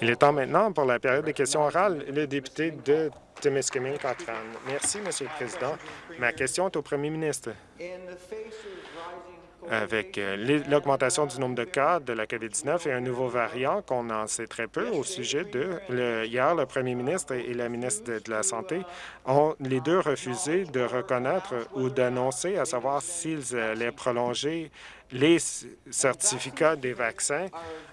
Il est temps maintenant pour la période des questions orales. Le député de Témiscamingue Cochrane. Merci, Monsieur le Président. Ma question est au premier ministre avec euh, l'augmentation du nombre de cas de la COVID-19 et un nouveau variant qu'on en sait très peu au sujet de... Le, hier, le premier ministre et la ministre de, la Santé ont les deux refusé de reconnaître ou d'annoncer à savoir s'ils allaient prolonger les certificats des vaccins,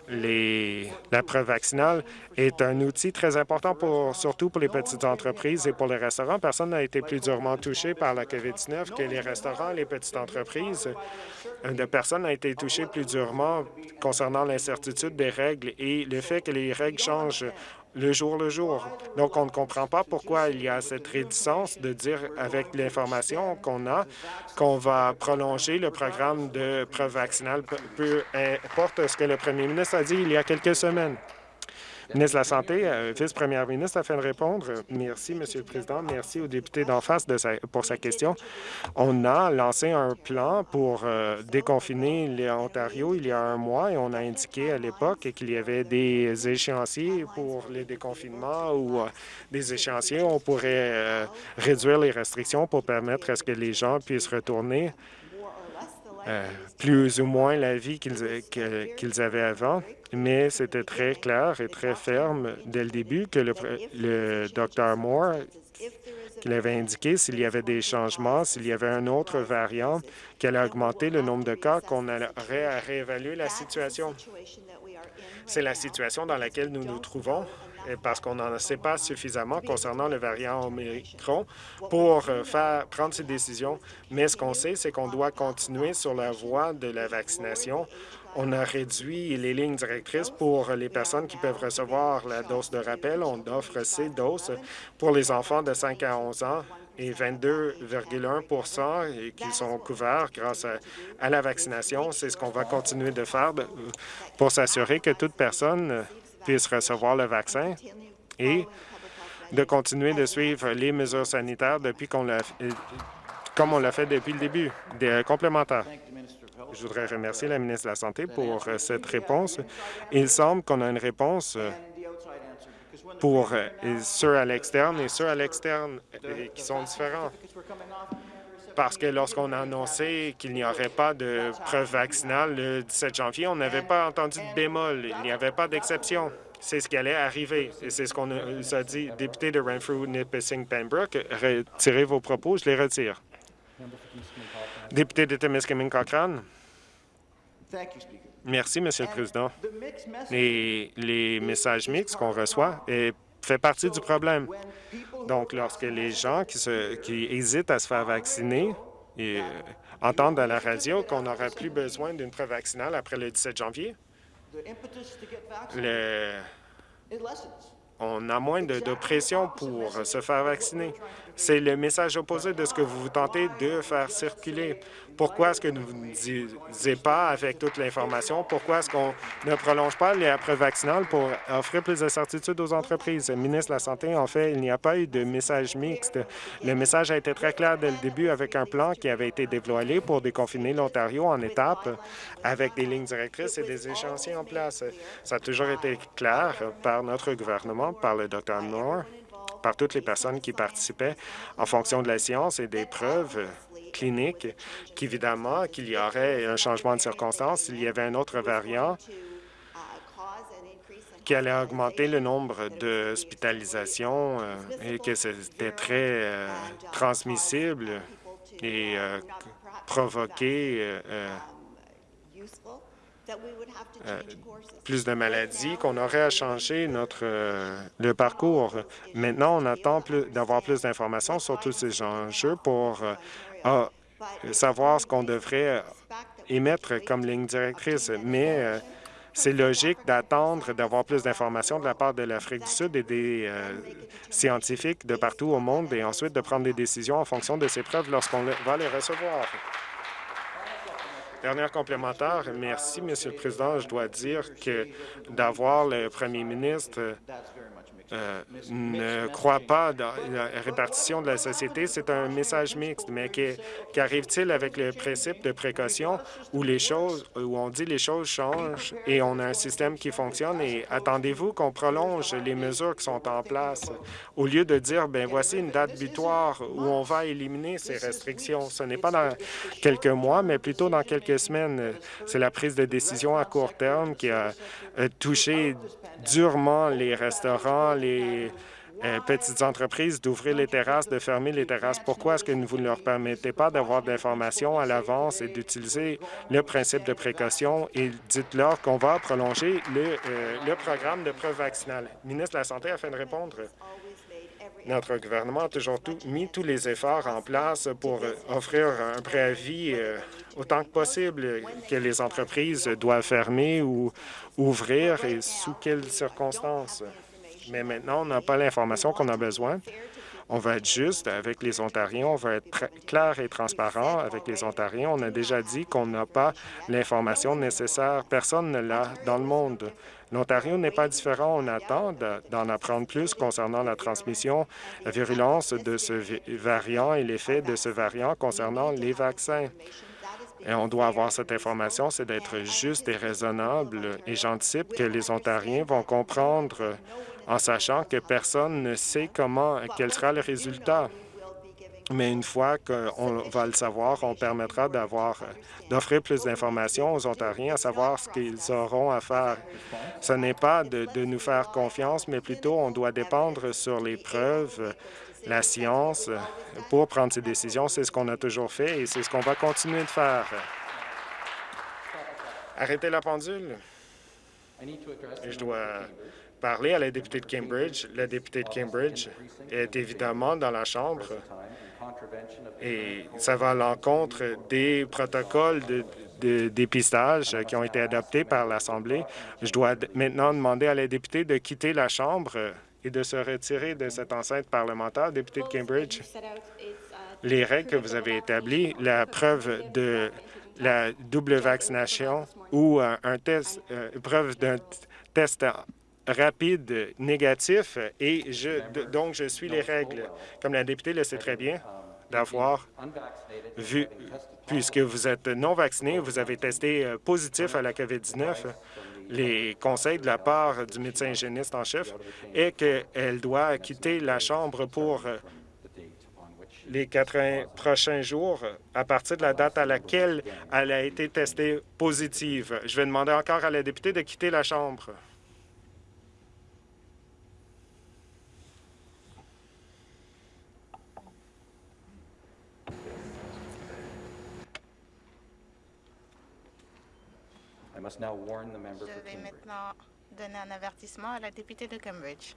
les, la preuve vaccinale est un outil très important, pour, surtout pour les petites entreprises et pour les restaurants. Personne n'a été plus durement touché par la COVID-19 que les restaurants, les petites entreprises. Personne n'a été touché plus durement concernant l'incertitude des règles et le fait que les règles changent le jour le jour. Donc, on ne comprend pas pourquoi il y a cette réticence de dire, avec l'information qu'on a, qu'on va prolonger le programme de preuve vaccinale, peu importe ce que le premier ministre a dit il y a quelques semaines ministre de la Santé, euh, vice-première ministre, afin de répondre. Merci, Monsieur le Président. Merci au député d'en face pour sa question. On a lancé un plan pour euh, déconfiner l'Ontario il y a un mois et on a indiqué à l'époque qu'il y avait des échéanciers pour les déconfinements ou euh, des échéanciers où on pourrait réduire les restrictions pour permettre à ce que les gens puissent retourner euh, plus ou moins la vie qu'ils avaient avant, mais c'était très clair et très ferme dès le début que le, le Dr Moore qu'il avait indiqué s'il y avait des changements, s'il y avait un autre variant qui allait augmenter le nombre de cas, qu'on aurait à réévaluer la situation. C'est la situation dans laquelle nous nous trouvons parce qu'on n'en sait pas suffisamment concernant le variant Omicron pour euh, faire, prendre ces décisions. Mais ce qu'on sait, c'est qu'on doit continuer sur la voie de la vaccination. On a réduit les lignes directrices pour les personnes qui peuvent recevoir la dose de rappel. On offre ces doses pour les enfants de 5 à 11 ans et 22,1 qui sont couverts grâce à, à la vaccination. C'est ce qu'on va continuer de faire pour s'assurer que toute personne puissent recevoir le vaccin et de continuer de suivre les mesures sanitaires depuis qu'on l'a comme on l'a fait depuis le début, des complémentaires. Je voudrais remercier la ministre de la Santé pour euh, cette réponse. Il semble qu'on a une réponse euh, pour euh, ceux à l'externe et ceux à l'externe qui sont différents. Parce que lorsqu'on a annoncé qu'il n'y aurait pas de preuve vaccinale le 17 janvier, on n'avait pas entendu de bémol, il n'y avait pas d'exception. C'est ce qui allait arriver. Et c'est ce qu'on a dit. Député de Renfrew, Nipissing, Pembroke, retirez vos propos, je les retire. Député de Témiscamingue Cochrane. Merci, Monsieur le Président. Les messages mixtes qu'on reçoit fait partie du problème. Donc, lorsque les gens qui, hésitent à se faire vacciner et, euh, entendent à la radio qu'on n'aura plus besoin d'une preuve vaccinale après le 17 janvier, on a moins de, pression pour se faire vacciner. C'est le message opposé de ce que vous tentez de faire circuler. Pourquoi est-ce que vous ne disiez pas avec toute l'information? Pourquoi est-ce qu'on ne prolonge pas les preuves vaccinales pour offrir plus de certitude aux entreprises? Le ministre de la Santé, en fait, il n'y a pas eu de message mixte. Le message a été très clair dès le début avec un plan qui avait été dévoilé pour déconfiner l'Ontario en étapes avec des lignes directrices et des échéanciers en place. Ça a toujours été clair par notre gouvernement, par le Dr Moore, par toutes les personnes qui participaient en fonction de la science et des preuves cliniques qu'évidemment qu'il y aurait un changement de circonstances s'il y avait un autre variant qui allait augmenter le nombre d'hospitalisations euh, et que c'était très euh, transmissible et euh, provoquer plus de maladies, qu'on aurait à changer notre le parcours. Maintenant, on attend d'avoir plus d'informations sur tous ces enjeux pour savoir ce qu'on devrait émettre comme ligne directrice. Mais c'est logique d'attendre d'avoir plus d'informations de la part de l'Afrique du Sud et des scientifiques de partout au monde et ensuite de prendre des décisions en fonction de ces preuves lorsqu'on va les recevoir. Dernière complémentaire, merci, Monsieur le Président. Je dois dire que d'avoir le premier ministre euh, ne croient pas dans la répartition de la société. C'est un message mixte, mais qu'arrive-t-il avec le principe de précaution où les choses, où on dit les choses changent et on a un système qui fonctionne et attendez-vous qu'on prolonge les mesures qui sont en place? Au lieu de dire, ben voici une date butoir où on va éliminer ces restrictions. Ce n'est pas dans quelques mois, mais plutôt dans quelques semaines. C'est la prise de décision à court terme qui a euh, touché durement les restaurants, les euh, petites entreprises d'ouvrir les terrasses, de fermer les terrasses. Pourquoi est-ce que vous ne leur permettez pas d'avoir de l'information à l'avance et d'utiliser le principe de précaution? Et dites-leur qu'on va prolonger le, euh, programme de preuve vaccinale? Ministre de la Santé, afin de répondre. Notre gouvernement a toujours mis tous les efforts en place pour offrir un préavis euh, autant que possible que les entreprises doivent fermer ou ouvrir et sous quelles circonstances? Mais maintenant, on n'a pas l'information qu'on a besoin. On va être juste avec les Ontariens, on va être clair et transparent avec les Ontariens. On a déjà dit qu'on n'a pas l'information nécessaire. Personne ne l'a dans le monde. L'Ontario n'est pas différent. On attend d'en apprendre plus concernant la transmission, la virulence de ce variant et l'effet de ce variant concernant les vaccins. Et on doit avoir cette information, c'est d'être juste et raisonnable. Et j'anticipe que les Ontariens vont comprendre en sachant que personne ne sait comment, quel sera le résultat. Mais une fois qu'on va le savoir, on permettra d'offrir plus d'informations aux Ontariens à savoir ce qu'ils auront à faire. Ce n'est pas de, de, nous faire confiance, mais plutôt on doit dépendre sur les preuves, la science, pour prendre ces décisions. C'est ce qu'on a toujours fait et c'est ce qu'on va continuer de faire. Arrêtez la pendule. Je dois parler à la députée de Cambridge. La députée de Cambridge est évidemment dans la Chambre et ça va à l'encontre des protocoles de, dépistage qui ont été adoptés par l'Assemblée. Je dois maintenant demander à la députée de quitter la Chambre et de se retirer de cette enceinte parlementaire. Députée de Cambridge, les règles que vous avez établies, la preuve de la double vaccination ou un test, euh, preuve d'un test rapide négatif et je, donc je suis les règles. Comme la députée le sait très bien, d'avoir vu, puisque vous êtes non vacciné, vous avez testé euh, positif à la COVID-19, les conseils de la part du médecin hygiéniste en chef est qu'elle doit quitter la Chambre pour euh, les 80 prochains jours à partir de la date à laquelle elle a été testée positive. Je vais demander encore à la députée de quitter la Chambre. Je vais maintenant donner un avertissement à la députée de Cambridge.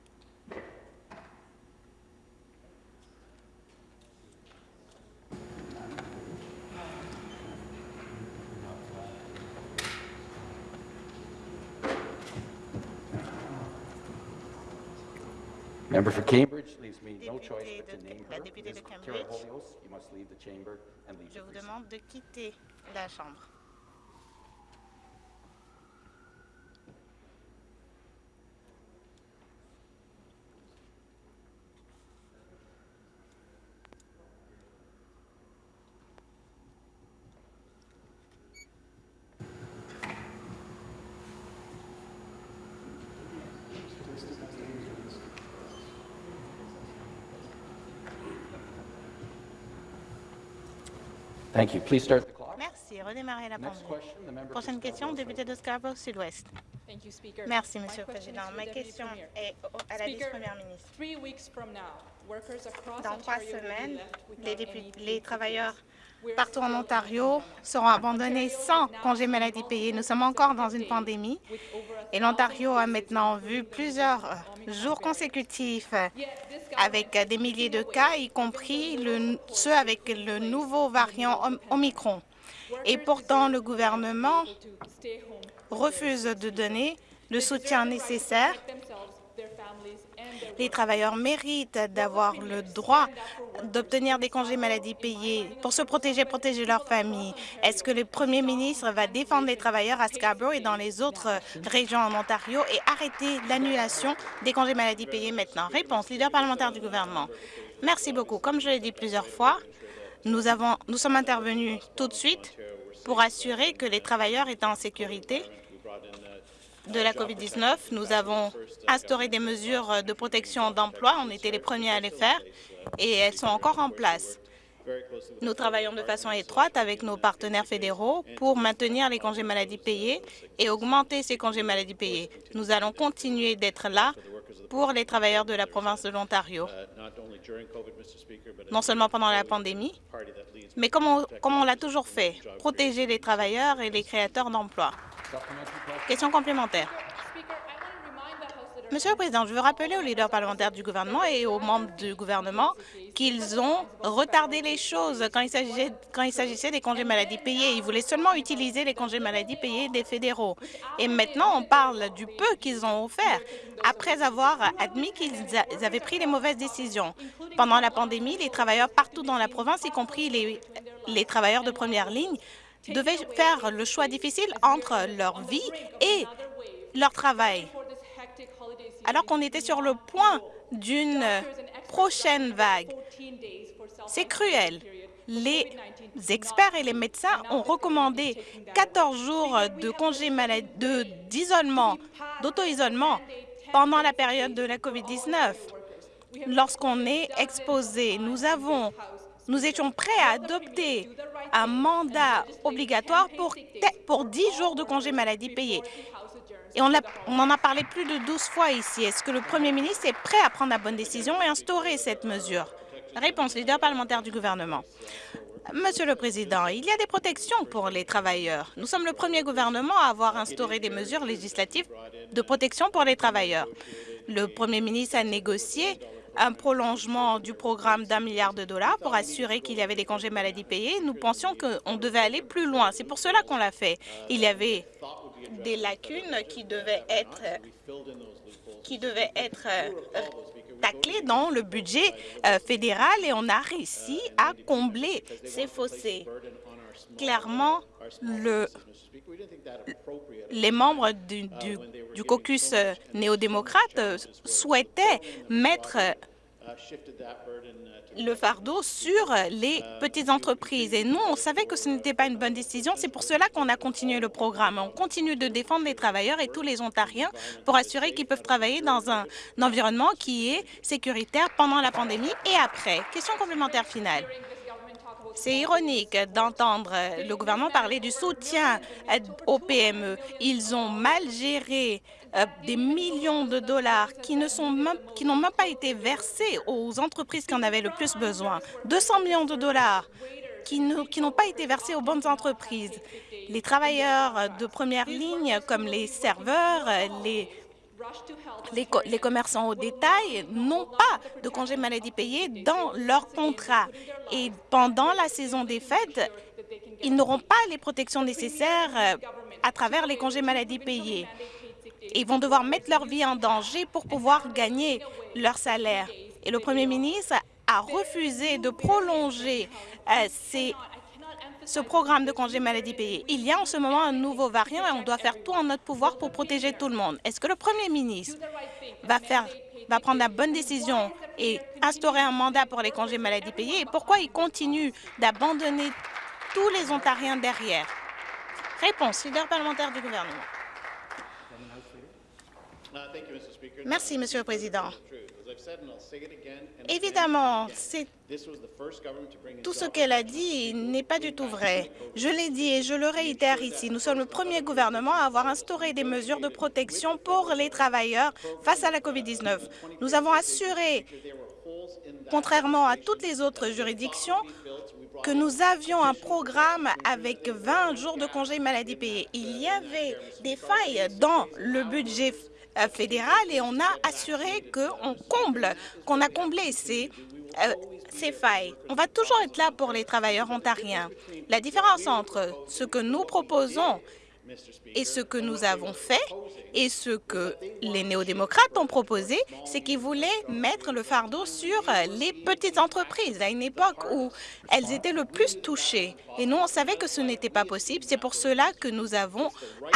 Member for Cambridge leaves me no choice but to name La her. députée Ms. de Kira Cambridge. Holios, you must leave the chamber and leave Je the vous precinct. demande de quitter la Chambre. Thank you. Please start the clock. Merci. Redémarrez la Next pendule. question, the member for Prochaine question, député de Scarborough Sud-Ouest. Thank you, Speaker. Merci, My Monsieur le question is Président. Ma question est à la vice-première ministre. three weeks from now, workers across Dans trois Ontario will be semaines, les, les travailleurs partout en Ontario seront abandonnés sans congé maladie payé. Nous sommes encore dans une pandémie et l'Ontario a maintenant vu plusieurs euh, jours consécutifs avec des milliers de cas, y compris ceux avec le nouveau variant Om- Omicron. Et pourtant, le gouvernement refuse de donner le soutien nécessaire Les travailleurs méritent d'avoir le droit d'obtenir des congés maladie payés pour se protéger, protéger leur famille. Est-ce que le premier ministre va défendre les travailleurs à Scarborough et dans les autres régions en Ontario et arrêter l'annulation des congés maladie payés maintenant? Réponse, leader parlementaire du gouvernement. Merci beaucoup. Comme je l'ai dit plusieurs fois, nous, avons, nous sommes intervenus tout de suite pour assurer que les travailleurs étaient en sécurité de la COVID-19. Nous avons instauré des mesures de protection d'emploi. On était les premiers à les faire et elles sont encore en place. Nous travaillons de façon étroite avec nos partenaires fédéraux pour maintenir les congés maladie payés et augmenter ces congés maladie payés. Nous allons continuer d'être là pour les travailleurs de la province de l'Ontario, non seulement pendant la pandémie, mais comme on, l'a toujours fait, protéger les travailleurs et les créateurs d'emplois. Question complémentaire. Monsieur le Président, je veux rappeler aux leaders parlementaires du gouvernement et aux membres du gouvernement qu'ils ont retardé les choses quand il s'agissait des congés maladie payés. Ils voulaient seulement utiliser les congés maladie payés des fédéraux. Et maintenant, on parle du peu qu'ils ont offert après avoir admis qu'ils avaient pris les mauvaises décisions. Pendant la pandémie, les travailleurs partout dans la province, y compris les, les travailleurs de première ligne, devaient faire le choix difficile entre leur vie et leur travail alors qu'on était sur le point d'une prochaine vague. C'est cruel. Les experts et les médecins ont recommandé 14 jours de congé d'isolement, d'auto-isolement pendant la période de la COVID-19. Lorsqu'on est exposé, nous étions prêts à adopter un mandat obligatoire pour, pour 10 jours de congé maladie payés. Et on, en a parlé plus de 12 fois ici. Est-ce que le premier ministre est prêt à prendre la bonne décision et instaurer cette mesure? Réponse, leader parlementaire du gouvernement. Monsieur le Président, il y a des protections pour les travailleurs. Nous sommes le premier gouvernement à avoir instauré des mesures législatives de protection pour les travailleurs. Le premier ministre a négocié un prolongement du programme d'un milliard de dollars pour assurer qu'il y avait des congés maladie payés. Nous pensions qu'on devait aller plus loin. C'est pour cela qu'on l'a fait. Il y avait des lacunes qui devaient être, qui devaient être euh, taclées dans le budget euh, fédéral et on a réussi à combler ces fossés. Clairement, le, les membres du, du, caucus euh, néo-démocrate souhaitaient mettre le fardeau sur les petites entreprises. Et nous, on savait que ce n'était pas une bonne décision. C'est pour cela qu'on a continué le programme. On continue de défendre les travailleurs et tous les Ontariens pour assurer qu'ils peuvent travailler dans un, environnement qui est sécuritaire pendant la pandémie et après. Question complémentaire finale. C'est ironique d'entendre le gouvernement parler du soutien aux PME. Ils ont mal géré euh, des millions de dollars qui ne sont même, n'ont même pas été versés aux entreprises qui en avaient le plus besoin. 200 millions de dollars qui n'ont pas été versés aux bonnes entreprises. Les travailleurs de première ligne, comme les serveurs, les les, les, commerçants au détail n'ont pas de congés maladie payés dans leur contrat. Et pendant la saison des fêtes, ils n'auront pas les protections nécessaires euh, à travers les congés maladie payés. Ils vont devoir mettre leur vie en danger pour pouvoir gagner leur salaire. Et le premier ministre a refusé de prolonger euh, ce programme de congé maladie payé. Il y a en ce moment un nouveau variant et on doit faire tout en notre pouvoir pour protéger tout le monde. Est-ce que le premier ministre va, faire, prendre la bonne décision et instaurer un mandat pour les congés maladie payés? Et pourquoi il continue d'abandonner tous les Ontariens derrière? Réponse, leader parlementaire du gouvernement. Merci, Monsieur le Président. Évidemment, tout ce qu'elle a dit n'est pas du tout vrai. Je l'ai dit et je le réitère ici. Nous sommes le premier gouvernement à avoir instauré des mesures de protection pour les travailleurs face à la COVID-19. Nous avons assuré, contrairement à toutes les autres juridictions, que nous avions un programme avec 20 jours de congés maladie payés. Il y avait des failles dans le budget fédéral et on a assuré qu'on comble, qu'on a comblé ces, euh, ces failles. On va toujours être là pour les travailleurs ontariens. La différence entre ce que nous proposons Et ce que nous avons fait et ce que les néo-démocrates ont proposé, c'est qu'ils voulaient mettre le fardeau sur les petites entreprises à une époque où elles étaient le plus touchées. Et nous, on savait que ce n'était pas possible. C'est pour cela que nous avons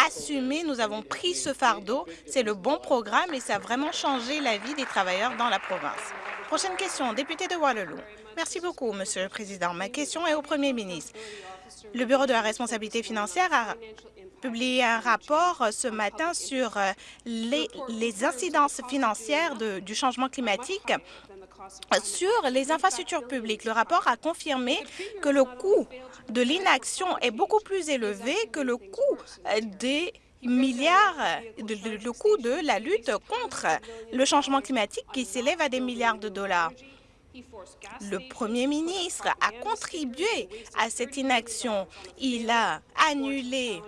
assumé, nous avons pris ce fardeau. C'est le bon programme et ça a vraiment changé la vie des travailleurs dans la province. Prochaine question, député de Waterloo. Merci beaucoup, Monsieur le Président. Ma question est au Premier ministre. Le Bureau de la responsabilité financière a publié un rapport ce matin sur euh, les, incidences financières du changement climatique sur les infrastructures publiques. Le rapport a confirmé que le coût de l'inaction est beaucoup plus élevé que le coût euh, des milliards, le coût de la lutte contre le changement climatique qui s'élève à des milliards de dollars. Le Premier ministre a contribué à cette inaction. Il a annulé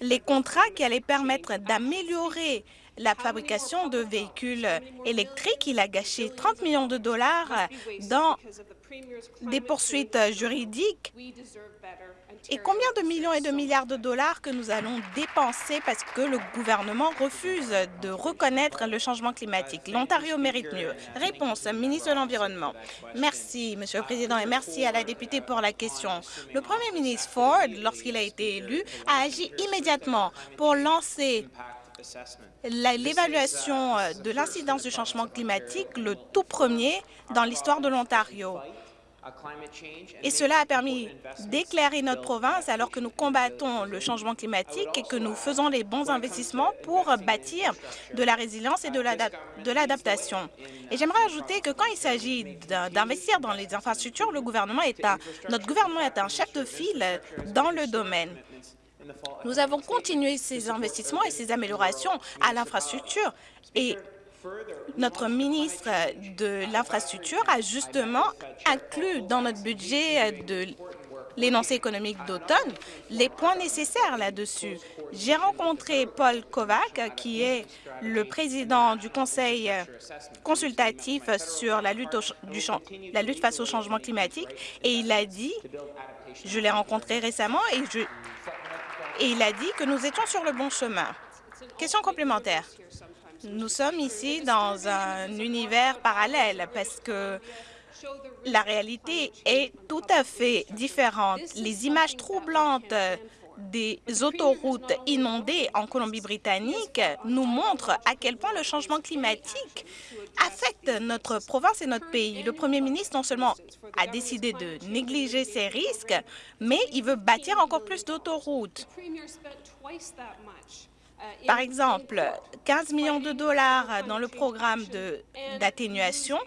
les contrats qui allaient permettre d'améliorer la fabrication de véhicules électriques. Il a gâché 30 millions de dollars dans des poursuites juridiques. Et combien de millions et de milliards de dollars que nous allons dépenser parce que le gouvernement refuse de reconnaître le changement climatique? L'Ontario mérite mieux. Réponse, ministre de l'Environnement. Merci, Monsieur le Président, et merci à la députée pour la question. Le Premier ministre Ford, lorsqu'il a été élu, a agi immédiatement pour lancer la- l'évaluation euh, de l'incidence du changement climatique, le tout premier dans l'histoire de l'Ontario. Et cela a permis d'éclairer notre province alors que nous combattons le changement climatique et que nous faisons les bons investissements pour bâtir de la résilience et de l'adap- de l'adaptation. Et j'aimerais ajouter que quand il s'agit d'in- d'investir dans les infrastructures, le gouvernement est un, notre gouvernement est un chef de file dans le domaine. Nous avons continué ces investissements et ces améliorations à l'infrastructure et notre ministre de l'Infrastructure a justement inclus dans notre budget de l'énoncé économique d'automne les points nécessaires là-dessus. J'ai rencontré Paul Kovac, qui est le président du Conseil consultatif sur la lutte, face au changement climatique, et il a dit, je l'ai rencontré récemment, et, je, et il a dit que nous étions sur le bon chemin. Question complémentaire. Nous sommes ici dans un univers parallèle parce que la réalité est tout à fait différente. Les images troublantes des autoroutes inondées en Colombie-Britannique nous montrent à quel point le changement climatique affecte notre province et notre pays. Le premier ministre non seulement a décidé de négliger ces risques, mais il veut bâtir encore plus d'autoroutes. Par exemple, 15 millions de dollars dans le programme d'atténuation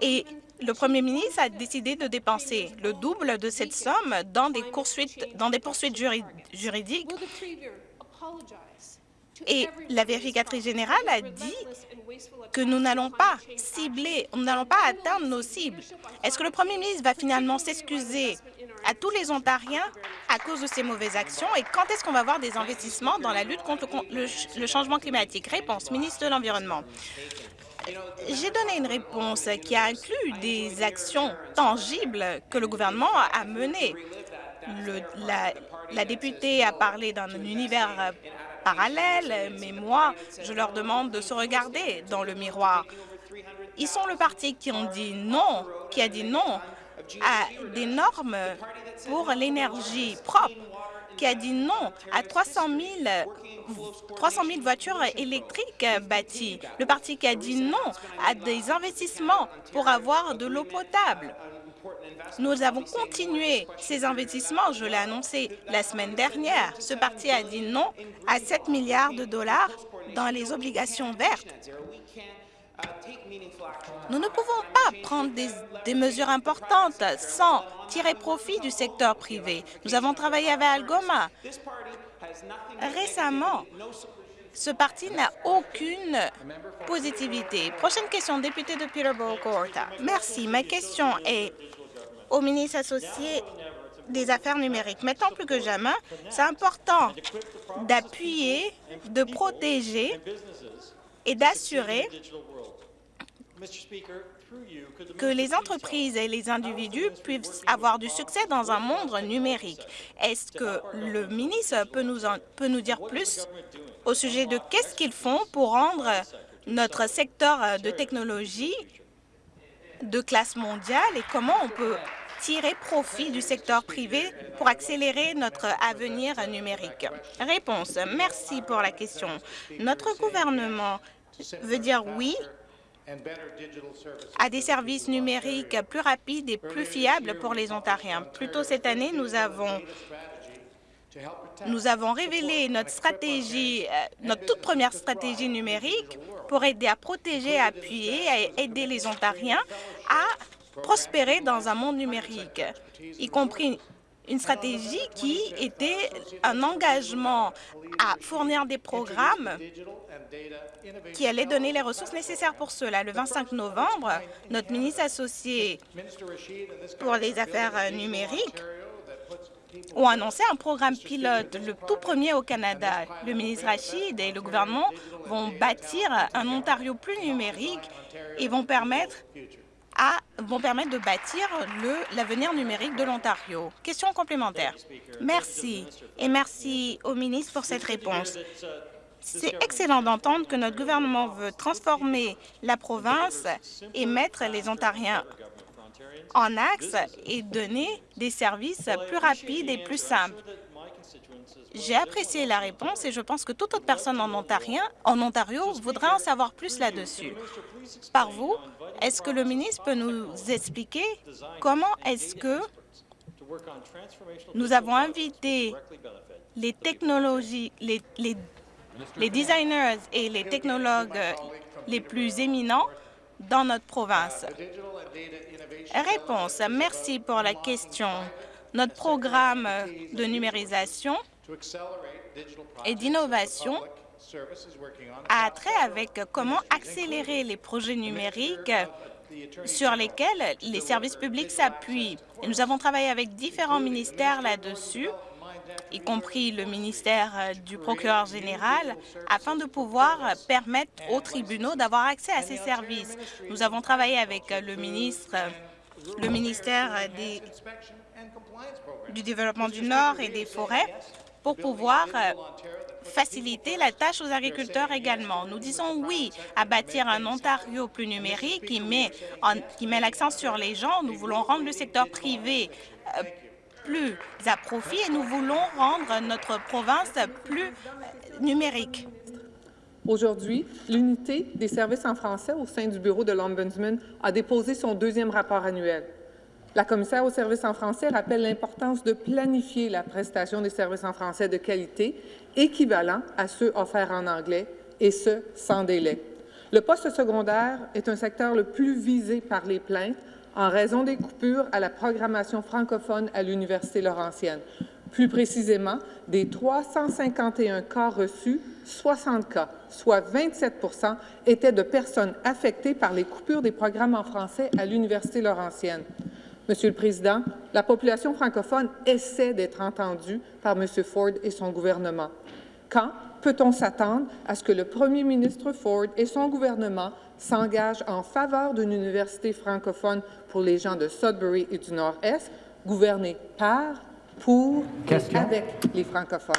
et le premier ministre a décidé de dépenser le double de cette somme dans des poursuites, dans des poursuites juri- juridiques. Et la vérificatrice générale a dit que nous n'allons pas cibler, nous n'allons pas atteindre nos cibles. Est-ce que le premier ministre va finalement s'excuser à tous les Ontariens à cause de ces mauvaises actions? Et quand est-ce qu'on va voir des investissements dans la lutte contre le changement climatique? Réponse, ministre de l'Environnement. J'ai donné une réponse qui a inclus des actions tangibles que le gouvernement a menées. La députée a parlé d'un univers euh, parallèle, mais moi, je leur demande de se regarder dans le miroir. Ils sont le parti qui ont dit non, qui a dit non à des normes pour l'énergie propre, qui a dit non à 300 000, 300 000 voitures électriques bâties, le parti qui a dit non à des investissements pour avoir de l'eau potable. Nous avons continué ces investissements, je l'ai annoncé la semaine dernière. Ce parti a dit non à 7 milliards de dollars dans les obligations vertes. Nous ne pouvons pas prendre des, mesures importantes sans tirer profit du secteur privé. Nous avons travaillé avec Algoma. Récemment, ce parti n'a aucune positivité. Prochaine question, député de Peterborough-Gorta. Merci. Ma question est au ministre associé des Affaires numériques. Maintenant plus que jamais, c'est important d'appuyer, de protéger et d'assurer que les entreprises et les individus puissent avoir du succès dans un monde numérique. Est-ce que le ministre peut nous, en, peut nous dire plus au sujet de qu'est-ce qu'ils font pour rendre notre secteur de technologie de classe mondiale et comment on peut tirer profit du secteur privé pour accélérer notre avenir numérique? Réponse. Merci pour la question. Notre gouvernement veut dire oui à des services numériques plus rapides et plus fiables pour les Ontariens. Plus tôt cette année, nous avons nous avons révélé notre stratégie, euh, notre toute première stratégie numérique pour aider à protéger, à appuyer, à aider les Ontariens à prospérer dans un monde numérique, y compris une stratégie qui était un engagement à fournir des programmes qui allaient donner les ressources nécessaires pour cela. Le 25 novembre, notre ministre associé pour les affaires numériques ont annoncé un programme pilote, le tout premier au Canada. Le ministre Rachid et le gouvernement vont bâtir un Ontario plus numérique et vont permettre vont permettre de bâtir l'avenir numérique de l'Ontario. Question complémentaire. Merci. Et merci au ministre pour cette réponse. C'est excellent d'entendre que notre gouvernement veut transformer la province et mettre les Ontariens en axe et donner des services plus rapides et plus simples. J'ai apprécié la réponse et je pense que toute autre personne en, Ontario, en Ontario voudra en savoir plus là-dessus. Par vous, est-ce que le ministre peut nous expliquer comment est-ce que nous avons invité les technologies, les, les, les designers et les technologues les plus éminents dans notre province? Réponse. Merci pour la question. Notre programme de numérisation et d'innovation a trait avec comment accélérer les projets numériques sur lesquels les services publics s'appuient. Nous avons travaillé avec différents ministères là-dessus, y compris le ministère du procureur général, afin de pouvoir permettre aux tribunaux d'avoir accès à ces services. Nous avons travaillé avec le ministre le ministère des, du Développement du Nord et des Forêts pour pouvoir euh, faciliter la tâche aux agriculteurs également. Nous disons oui à bâtir un Ontario plus numérique qui met, l'accent sur les gens. Nous voulons rendre le secteur privé euh, plus à profit et nous voulons rendre notre province plus euh, numérique. Aujourd'hui, l'unité des services en français au sein du bureau de l'Ombudsman a déposé son deuxième rapport annuel. La commissaire aux services en français rappelle l'importance de planifier la prestation des services en français de qualité équivalent à ceux offerts en anglais, et ce, sans délai. Le poste secondaire est un secteur le plus visé par les plaintes en raison des coupures à la programmation francophone à l'Université Laurentienne. Plus précisément, des 351 cas reçus, 60 cas, soit 27% étaient de personnes affectées par les coupures des programmes en français à l'Université Laurentienne. Monsieur le Président, la population francophone essaie d'être entendue par M. Ford et son gouvernement. Quand peut-on s'attendre à ce que le premier ministre Ford et son gouvernement s'engagent en faveur d'une université francophone pour les gens de Sudbury et du Nord-Est, gouvernée par pour Question. et avec les francophones?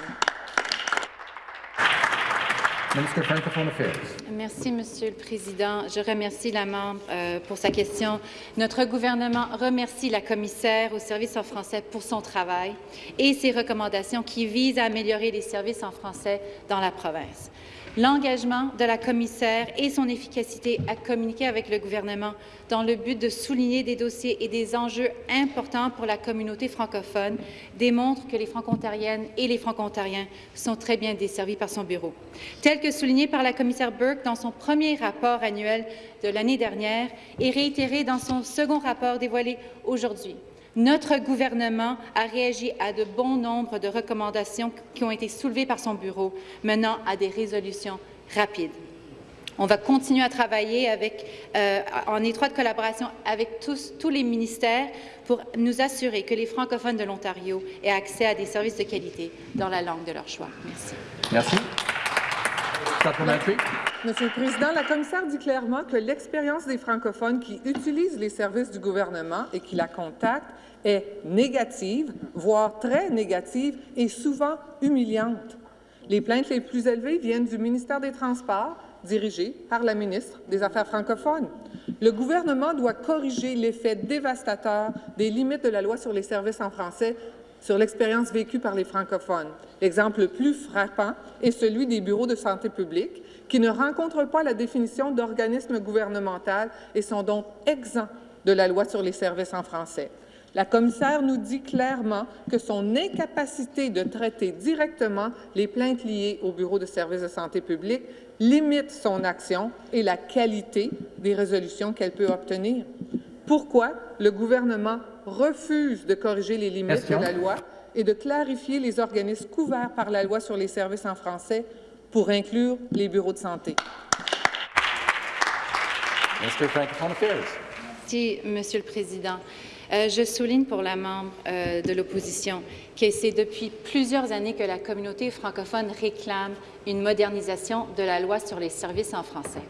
Merci, Monsieur le Président. Je remercie la membre euh, pour sa question. Notre gouvernement remercie la commissaire au service en français pour son travail et ses recommandations qui visent à améliorer les services en français dans la province. L'engagement de la commissaire et son efficacité à communiquer avec le gouvernement dans le but de souligner des dossiers et des enjeux importants pour la communauté francophone démontrent que les franco-ontariennes et les franco-ontariens sont très bien desservis par son bureau. Tel que souligné par la commissaire Burke dans son premier rapport annuel de l'année dernière et réitéré dans son second rapport dévoilé aujourd'hui. Notre gouvernement a réagi à de bons nombres de recommandations qui ont été soulevées par son bureau, menant à des résolutions rapides. On va continuer à travailler avec, euh, en étroite collaboration avec tous, tous les ministères pour nous assurer que les francophones de l'Ontario aient accès à des services de qualité dans la langue de leur choix. Merci. Merci. Monsieur le Président, la commissaire dit clairement que l'expérience des francophones qui utilisent les services du gouvernement et qui la contactent est négative, voire très négative et souvent humiliante. Les plaintes les plus élevées viennent du ministère des Transports, dirigé par la ministre des Affaires francophones. Le gouvernement doit corriger l'effet dévastateur des limites de la loi sur les services en français sur l'expérience vécue par les francophones. L'exemple le plus frappant est celui des bureaux de santé publique qui ne rencontrent pas la définition d'organisme gouvernemental et sont donc exempts de la loi sur les services en français. La commissaire nous dit clairement que son incapacité de traiter directement les plaintes liées au Bureau de services de santé publique limite son action et la qualité des résolutions qu'elle peut obtenir. Pourquoi le gouvernement refuse de corriger les limites de la loi et de clarifier les organismes couverts par la loi sur les services en français pour inclure les bureaux de santé? Merci, Monsieur le Président. Euh, je souligne pour la membre euh, de l'opposition que c'est depuis plusieurs années que la communauté francophone réclame une modernisation de la loi sur les services en français.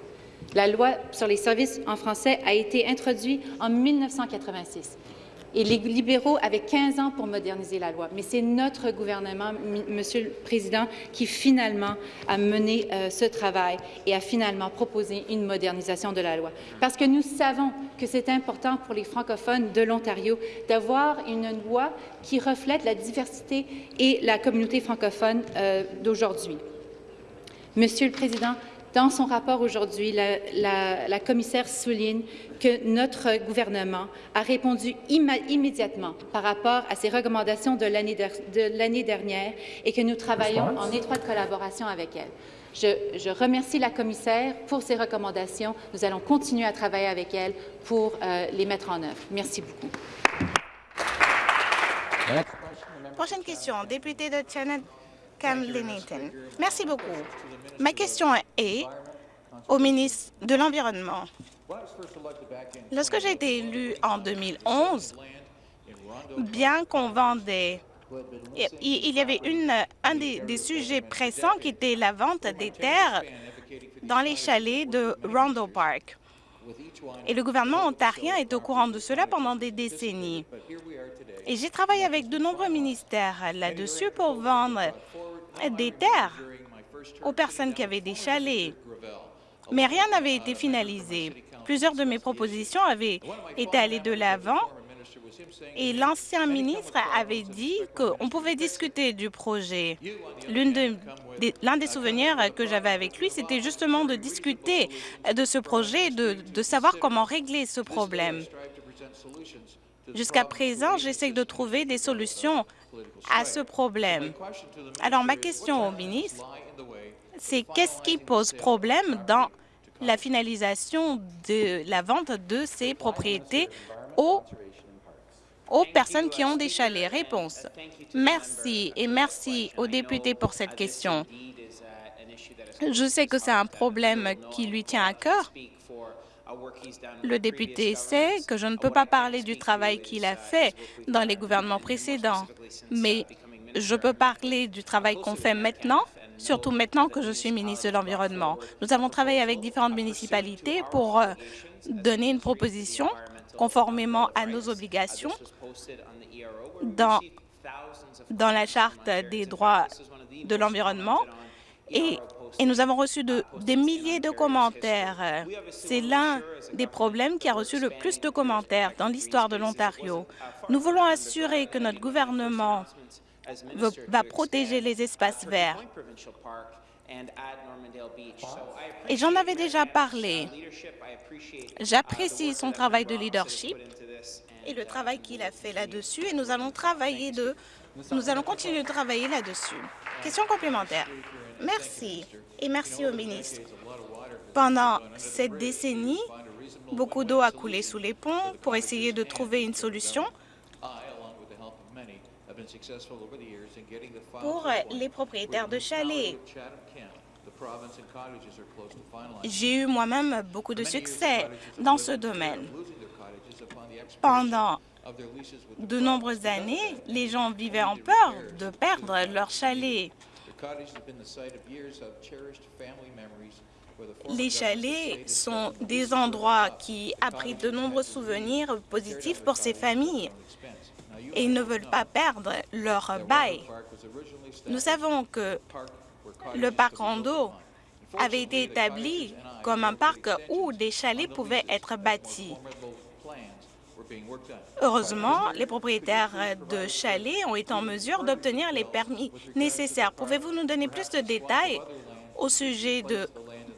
La loi sur les services en français a été introduite en 1986 les libéraux avaient 15 ans pour moderniser la loi. Mais c'est notre gouvernement, Monsieur le Président, qui finalement a mené euh, ce travail et a finalement proposé une modernisation de la loi. Parce que nous savons que c'est important pour les francophones de l'Ontario d'avoir une loi qui reflète la diversité et la communauté francophone euh, d'aujourd'hui. Monsieur le Président, dans son rapport aujourd'hui, la, la- la commissaire souligne que notre gouvernement a répondu immédiatement par rapport à ces recommandations de l'année der- de l'année dernière et que nous travaillons en étroite collaboration avec elle. Je, je remercie la commissaire pour ses recommandations. Nous allons continuer à travailler avec elle pour euh, les mettre en œuvre. Merci beaucoup. Prochaine question, député de Camley-Nathan. Merci beaucoup. Ma question est au ministre de l'Environnement. Lorsque j'ai été élu en 2011, bien qu'on vendait, il il y avait une, un des, des sujets pressants qui était la vente des terres dans les chalets de Rondo Park. Et le gouvernement ontarien est au courant de cela pendant des décennies. Et j'ai travaillé avec de nombreux ministères là-dessus pour vendre des terres aux personnes qui avaient des chalets. Mais rien n'avait été finalisé. Plusieurs de mes propositions avaient été allées de l'avant et l'ancien ministre avait dit qu'on pouvait discuter du projet. L'un des souvenirs que j'avais avec lui, c'était justement de discuter de ce projet, de, de savoir comment régler ce problème. Jusqu'à présent, j'essaie de trouver des solutions à ce problème. Alors, ma question au ministre, c'est qu'est-ce qui pose problème dans la finalisation de la vente de ces propriétés aux, personnes qui ont des chalets? Réponse. Merci et merci aux députés pour cette question. Je sais que c'est un problème qui lui tient à cœur. Le député sait que je ne peux pas parler du travail qu'il a fait dans les gouvernements précédents, mais je peux parler du travail qu'on fait maintenant, surtout maintenant que je suis ministre de l'Environnement. Nous avons travaillé avec différentes municipalités pour euh, donner une proposition conformément à nos obligations dans, la Charte des droits de l'environnement et, et nous avons reçu de- des milliers de commentaires. C'est l'un des problèmes qui a reçu le plus de commentaires dans l'histoire de l'Ontario. Nous voulons assurer que notre gouvernement va protéger les espaces verts. Et j'en avais déjà parlé. J'apprécie son travail de leadership et le travail qu'il a fait là-dessus et nous allons travailler de, nous allons continuer de travailler là-dessus. Question complémentaire. Merci et merci au ministre. Pendant cette décennie, beaucoup d'eau a coulé sous les ponts pour essayer de trouver une solution pour les propriétaires de chalets. J'ai eu moi-même beaucoup de succès dans ce domaine. Pendant de nombreuses années, les gens vivaient en peur de perdre leur chalet. Les chalets sont des endroits qui abritent de nombreux souvenirs positifs pour ces familles et ils ne veulent pas perdre leur bail. Nous savons que le parc Rondo avait été établi comme un parc où des chalets pouvaient être bâtis. Heureusement, les propriétaires de chalets ont été en mesure d'obtenir les permis nécessaires. Pouvez-vous nous donner plus de détails au sujet de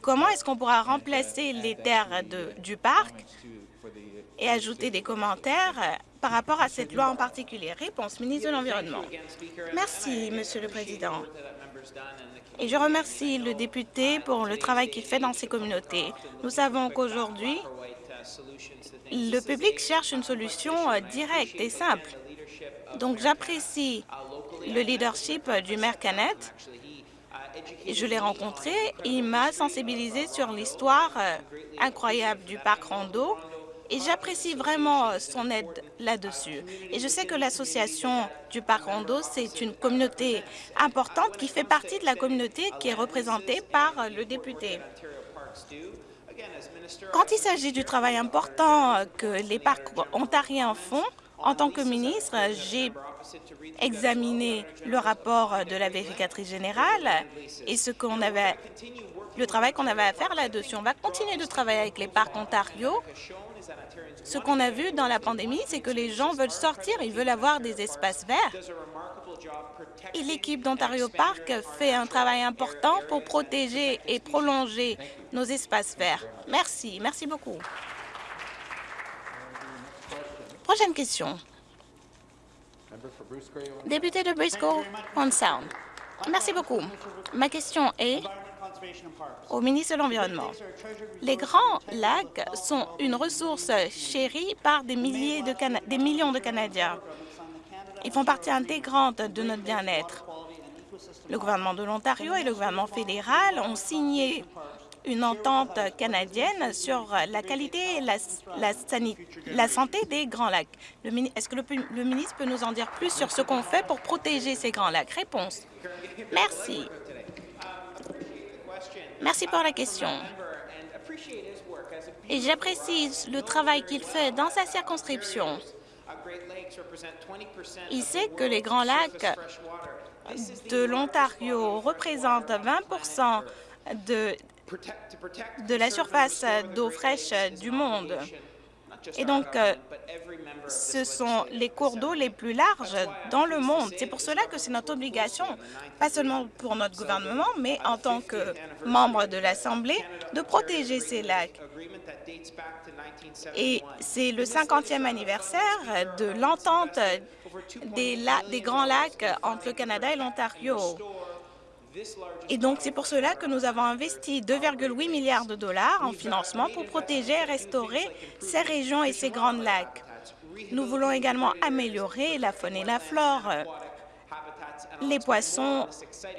comment est-ce qu'on pourra remplacer les terres du parc et ajouter des commentaires par rapport à cette loi en particulier? Réponse, ministre de l'Environnement. Merci, Monsieur le Président. Et je remercie le député pour le travail qu'il fait dans ces communautés. Nous savons qu'aujourd'hui, le public cherche une solution euh, directe et simple. Donc, j'apprécie le leadership euh, du maire Canet. Je l'ai rencontré, il m'a sensibilisé sur l'histoire euh, incroyable du parc Rondo et j'apprécie vraiment son aide là-dessus. Et je sais que l'association du parc Rondo, c'est une communauté importante qui fait partie de la communauté qui est représentée par le député. Quand il s'agit du travail important que les parcs ontariens font, en tant que ministre, j'ai examiné le rapport de la vérificatrice générale et ce qu'on avait, le travail qu'on avait à faire là-dessus. On va continuer de travailler avec les parcs Ontario. Ce qu'on a vu dans la pandémie, c'est que les gens veulent sortir, ils veulent avoir des espaces verts. Et l'équipe d'Ontario Park fait un travail important pour protéger et prolonger nos espaces verts. Merci. Merci beaucoup. Prochaine question. Député de Briscoe, on Sound. Merci beaucoup. Ma question est au ministre de l'Environnement. Les grands lacs sont une ressource chérie par des, milliers de Cana- des millions de Canadiens. Ils font partie intégrante de notre bien-être. Le gouvernement de l'Ontario et le gouvernement fédéral ont signé une entente canadienne sur la qualité et la, santé des Grands Lacs. Est-ce que le ministre peut nous en dire plus sur ce qu'on fait pour protéger ces Grands Lacs? Réponse. Merci. Merci pour la question. Et j'apprécie le travail qu'il fait dans sa circonscription. Il sait que les Grands Lacs de l'Ontario représentent 20 de, de la surface d'eau fraîche du monde. Et donc, euh, ce sont les cours d'eau les plus larges dans le monde. C'est pour cela que c'est notre obligation, pas seulement pour notre gouvernement, mais en tant que membre de l'Assemblée, de protéger ces lacs. Et c'est le 50e anniversaire de l'entente des, des Grands Lacs entre le Canada et l'Ontario. Et donc, c'est pour cela que nous avons investi 2,8 milliards de dollars en financement pour protéger et restaurer ces régions et ces grands lacs. Nous voulons également améliorer la faune et la flore, les poissons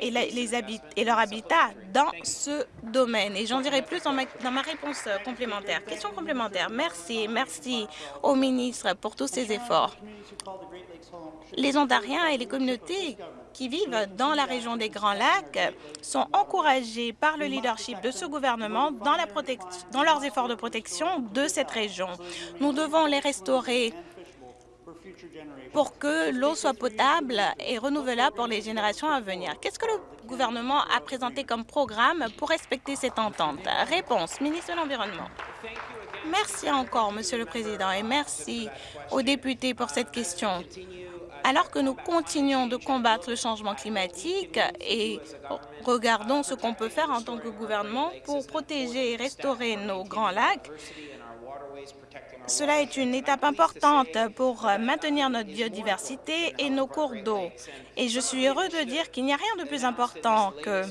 et, la- les leur habitat dans ce domaine. Et j'en dirai plus dans ma, dans ma réponse complémentaire. Question complémentaire. Merci, merci au ministre pour tous ses efforts. Les Ontariens et les communautés qui vivent dans la région des Grands Lacs sont encouragés par le leadership de ce gouvernement dans, leurs efforts de protection de cette région. Nous devons les restaurer pour que l'eau soit potable et renouvelable pour les générations à venir. Qu'est-ce que le gouvernement a présenté comme programme pour respecter cette entente? Réponse, ministre de l'Environnement. Merci encore, Monsieur le Président, et merci aux députés pour cette question. Alors que nous continuons de combattre le changement climatique et regardons ce qu'on peut faire en tant que gouvernement pour protéger et restaurer nos grands lacs, cela est une étape importante pour maintenir notre biodiversité et nos cours d'eau. Et je suis heureux de dire qu'il n'y a rien de plus important que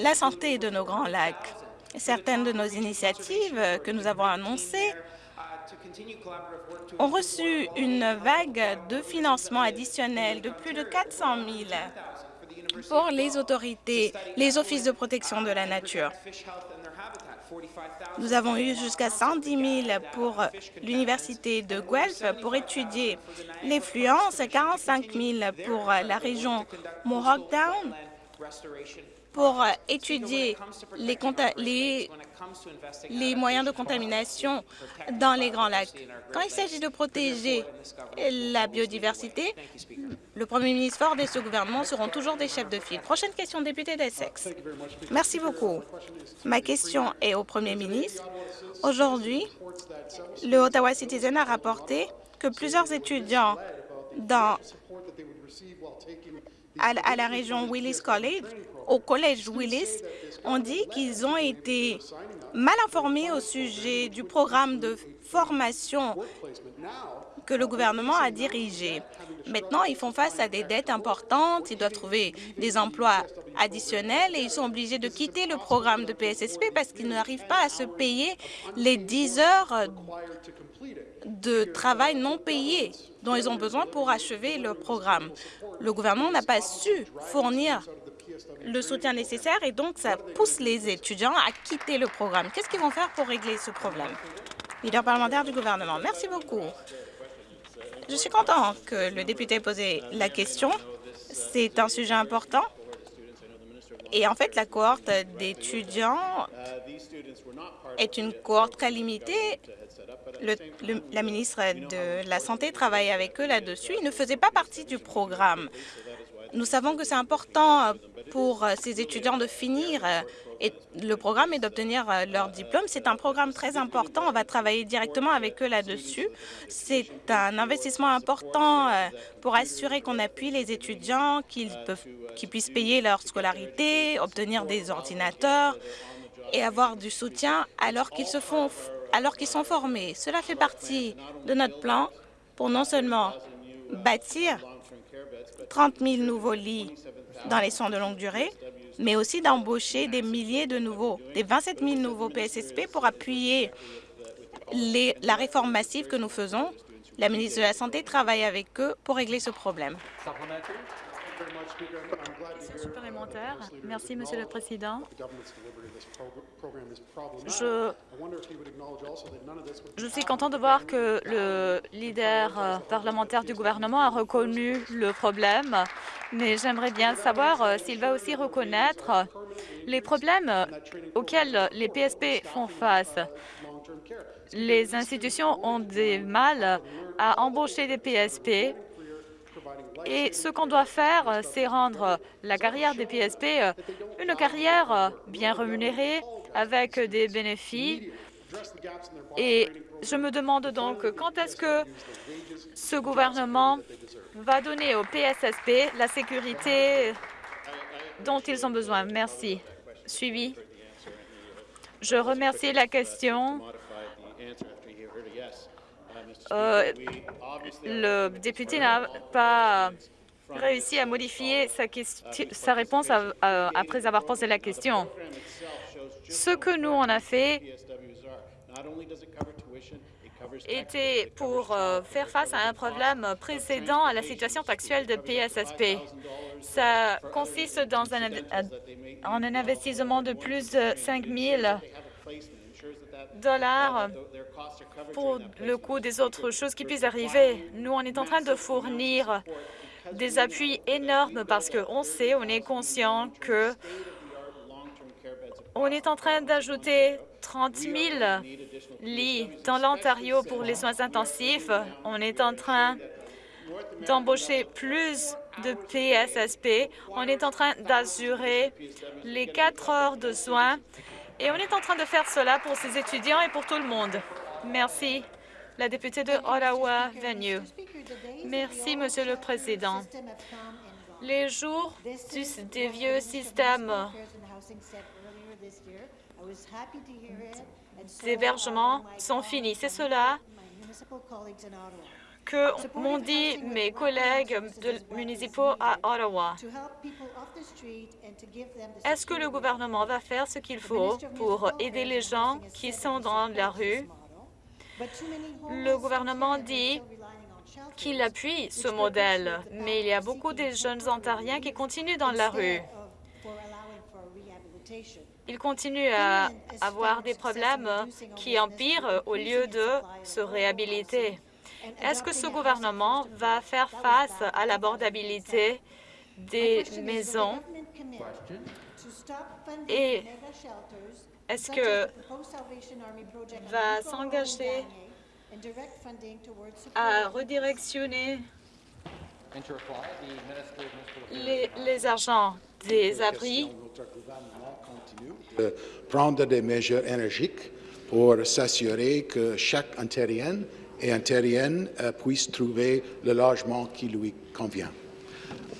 la santé de nos grands lacs. Certaines de nos initiatives que nous avons annoncées ont reçu une vague de financement additionnel de plus de 400 000 pour les autorités, les offices de protection de la nature. Nous avons eu jusqu'à 110 000 pour l'Université de Guelph pour étudier l'influence, 45 000 pour la région Mohawk pour euh, étudier les, moyens de contamination dans les Grands Lacs. Quand il s'agit de protéger la biodiversité, le Premier ministre Ford et ce gouvernement seront toujours des chefs de file. Prochaine question, député d'Essex. Merci beaucoup. Ma question est au Premier ministre. Aujourd'hui, le Ottawa Citizen a rapporté que plusieurs étudiants dans, à, la région Willis College au Collège Willis ont dit qu'ils ont été mal informés au sujet du programme de formation que le gouvernement a dirigé. Maintenant, ils font face à des dettes importantes, ils doivent trouver des emplois additionnels et ils sont obligés de quitter le programme de PSSP parce qu'ils n'arrivent pas à se payer les 10 heures de travail non payé dont ils ont besoin pour achever le programme. Le gouvernement n'a pas su fournir le soutien nécessaire et donc ça pousse les étudiants à quitter le programme. Qu'est-ce qu'ils vont faire pour régler ce problème? Leader parlementaire du gouvernement. Merci beaucoup. Je suis content que le député ait posé la question. C'est un sujet important. Et en fait, la cohorte d'étudiants est une cohorte très limitée. La ministre de la Santé travaille avec eux là-dessus. Ils ne faisaient pas partie du programme. Nous savons que c'est important pour ces étudiants de finir et le programme est d'obtenir leur diplôme. C'est un programme très important. On va travailler directement avec eux là-dessus. C'est un investissement important pour assurer qu'on appuie les étudiants, qu'ils puissent payer leur scolarité, obtenir des ordinateurs et avoir du soutien alors qu'ils se font alors qu'ils sont formés. Cela fait partie de notre plan pour non seulement bâtir 30 000 nouveaux lits dans les soins de longue durée, mais aussi d'embaucher des milliers de nouveaux, des 27 000 nouveaux PSSP pour appuyer la réforme massive que nous faisons. La ministre de la Santé travaille avec eux pour régler ce problème. Supplémentaire. Merci, Monsieur le Président. Je, je suis content de voir que le leader euh, parlementaire du gouvernement a reconnu le problème, mais j'aimerais bien savoir euh, s'il va aussi reconnaître les problèmes auxquels les PSP font face. Les institutions ont des mal à embaucher des PSP et ce qu'on doit faire, c'est rendre la carrière des PSP une carrière bien rémunérée, avec des bénéfices. Et je me demande donc quand est-ce que ce gouvernement va donner aux PSSP la sécurité dont ils ont besoin? Merci. Suivi. Je remercie la question. Euh, le député n'a pas réussi à modifier sa, réponse après avoir posé la question. Ce que nous, on a fait était pour euh, faire face à un problème précédent à la situation actuelle de PSSP. Ça consiste en un investissement de plus de 5 000 dollars pour le coût des autres choses qui puissent arriver. Nous, on est en train de fournir des appuis énormes parce qu'on sait, on est conscient que on est en train d'ajouter 30 000 lits dans l'Ontario pour les soins intensifs. On est en train d'embaucher plus de PSSP. On est en train d'assurer les quatre heures de soins et on est en train de faire cela pour ces étudiants et pour tout le monde. Merci. La députée de Ottawa-Venue. Merci, Monsieur le Président. Les jours des vieux systèmes d'hébergement sont finis. C'est cela que m'ont dit mes collègues municipaux à Ottawa. Est-ce que le gouvernement va faire ce qu'il faut pour aider les gens qui sont dans la rue? Le gouvernement dit qu'il appuie ce modèle, mais il y a beaucoup de jeunes Ontariens qui continuent dans la rue. Ils continuent à avoir des problèmes qui empirent au lieu de se réhabiliter. Est-ce que ce gouvernement va faire face à l'abordabilité des maisons? Et est-ce que va s'engager à redirectionner les, les argents des abris? De prendre des mesures énergiques pour s'assurer que chaque Ontarienne et Ontarienne euh, puisse trouver le logement qui lui convient.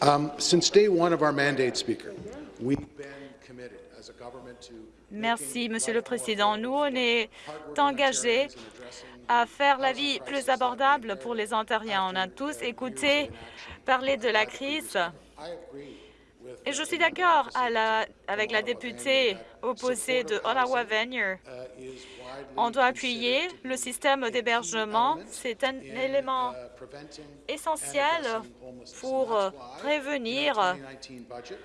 Um, since day one of our mandate, Speaker, we've been committed as a government to Merci, Monsieur le Président. Nous, on est engagés à faire la vie plus abordable pour les Ontariens. On a tous écouté parler de la crise. Et je suis d'accord avec la députée opposée de Ottawa-Venier. On doit appuyer le système d'hébergement. C'est un élément essentiel pour prévenir 2019 budget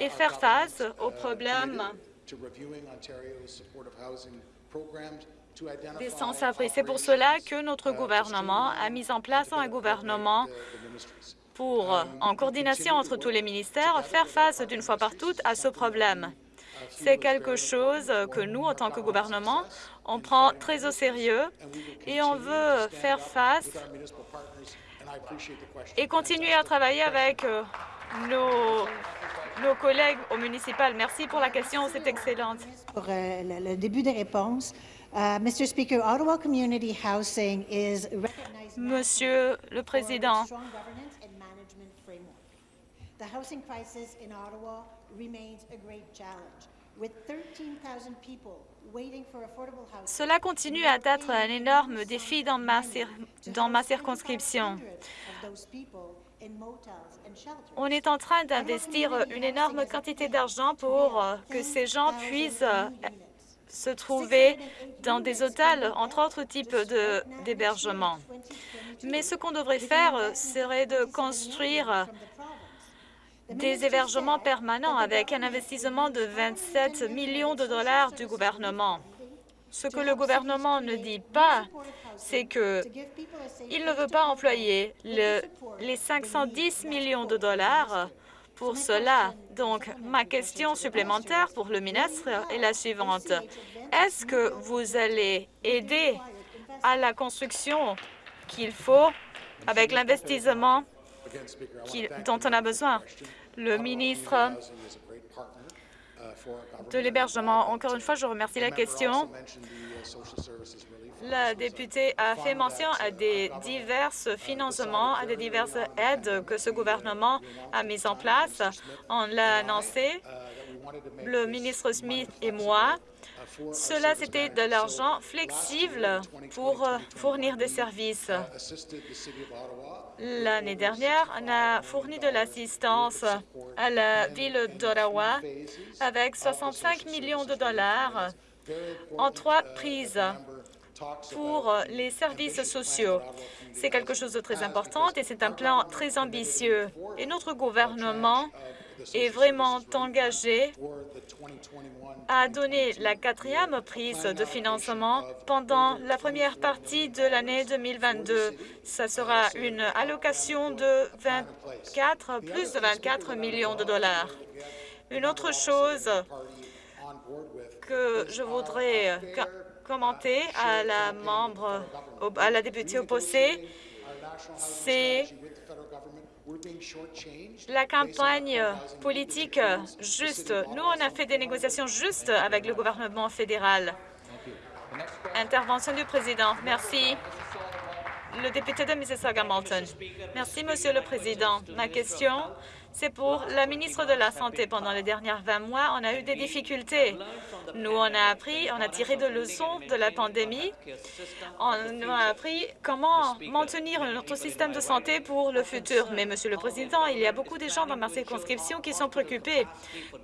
et faire face aux problèmes des sans-abri. C'est pour cela que notre gouvernement a mis en place un gouvernement pour, en coordination entre tous les ministères, faire face d'une fois par toutes à ce problème. C'est quelque chose que nous, en tant que gouvernement, on prend très au sérieux et on veut faire face et continuer à travailler avec euh, nos, nos collègues au municipal. Merci pour la question, c'est excellente. Pour euh, le, le début des réponses, Uh, Mr. Speaker, Ottawa Community Housing is Monsieur le Président. The housing crisis in Ottawa remains a great challenge, with 13,000 people cela continue à être un énorme défi dans ma, cir- dans ma circonscription. On est en train d'investir une énorme quantité d'argent pour euh, que ces gens puissent euh, se trouver dans des hôtels, entre autres types de- d'hébergements. Mais ce qu'on devrait faire euh, serait de construire des hébergements permanents avec un investissement de 27 millions de dollars du gouvernement. Ce que le gouvernement ne dit pas, c'est que il ne veut pas employer le- les 510 millions de dollars pour cela. Donc, ma question supplémentaire pour le ministre est la suivante. Est-ce que vous allez aider à la construction qu'il faut avec l'investissement dont on a besoin? Le ministre de l'hébergement. Encore une fois, je remercie la question. La députée a fait mention à des divers financements, à des diverses aides que ce gouvernement a mises en place. On l'a annoncé, le ministre Smith et moi. Cela, c'était de l'argent flexible pour fournir des services. L'année dernière, on a fourni de l'assistance à la ville d'Ottawa avec 65 millions de dollars en trois prises pour les services sociaux. C'est quelque chose de très important et c'est un plan très ambitieux. Et notre gouvernement est vraiment engagé à donner la quatrième prise de financement pendant la première partie de l'année 2022. Ça sera une allocation de 24, plus de 24 millions de dollars. Une autre chose que je voudrais co- commenter à la membre, à la députée opposée, c'est la campagne politique juste. Nous, on a fait des négociations justes avec le gouvernement fédéral. Intervention du président. Merci. Le député de Mississauga-Malton. Merci, Monsieur le Président. Ma question, c'est pour la ministre de la Santé. Pendant les dernières 20 mois, on a eu des difficultés. Nous, on a appris, on a tiré de leçons de la pandémie. On a appris comment maintenir notre système de santé pour le futur. Mais, Monsieur le Président, il y a beaucoup de gens dans ma circonscription qui sont préoccupés.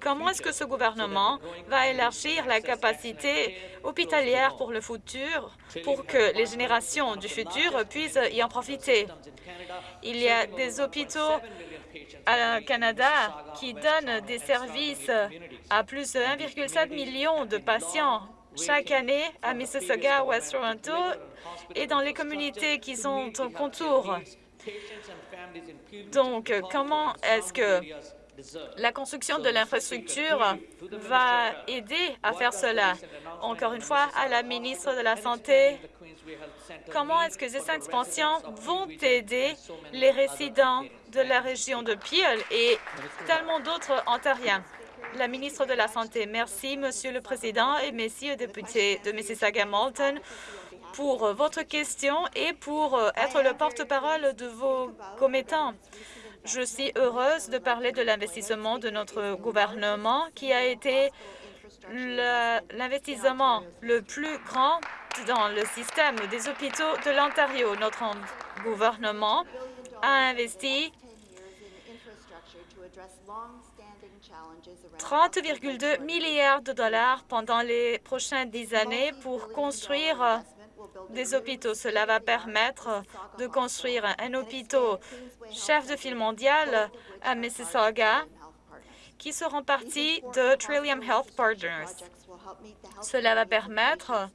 Comment est-ce que ce gouvernement va élargir la capacité hospitalière pour le futur, pour que les générations du futur puissent y en profiter? Il y a des hôpitaux au Canada qui donnent des services à plus de 1,7 million de patients chaque année à Mississauga, West Toronto et dans les communautés qui sont au contour. Donc, comment est-ce que La construction de l'infrastructure va aider à faire cela? Encore une fois, à la ministre de la Santé, comment est-ce que ces expansions vont aider les résidents de la région de Peel et tellement d'autres Ontariens? La ministre de la Santé, merci, Monsieur le Président, et aux députés de Mississauga-Malton pour votre question et pour être le porte-parole de vos commettants. Je suis heureuse de parler de l'investissement de notre gouvernement qui a été l'investissement le plus grand dans le système des hôpitaux de l'Ontario. Notre gouvernement a investi 30,2 milliards de dollars pendant les prochaines dix années pour construire des hôpitaux. Cela va permettre de construire un hôpital chef de file mondial à Mississauga qui seront partis de Trillium Health Partners. Cela va permettre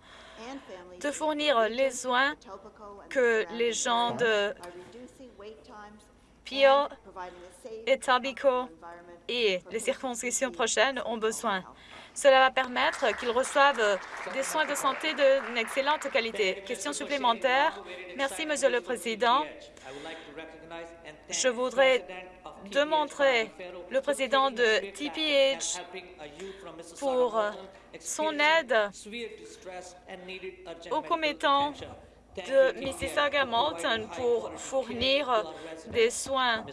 de fournir les soins que les gens de Peel, Etobicoke et les circonscriptions prochaines ont besoin. Cela va permettre qu'ils reçoivent des soins de santé d'une excellente qualité. Question supplémentaire. Merci, Monsieur le Président. Je voudrais demander le président de TPH pour son aide aux commettants de Mississauga-Malton pour fournir des soins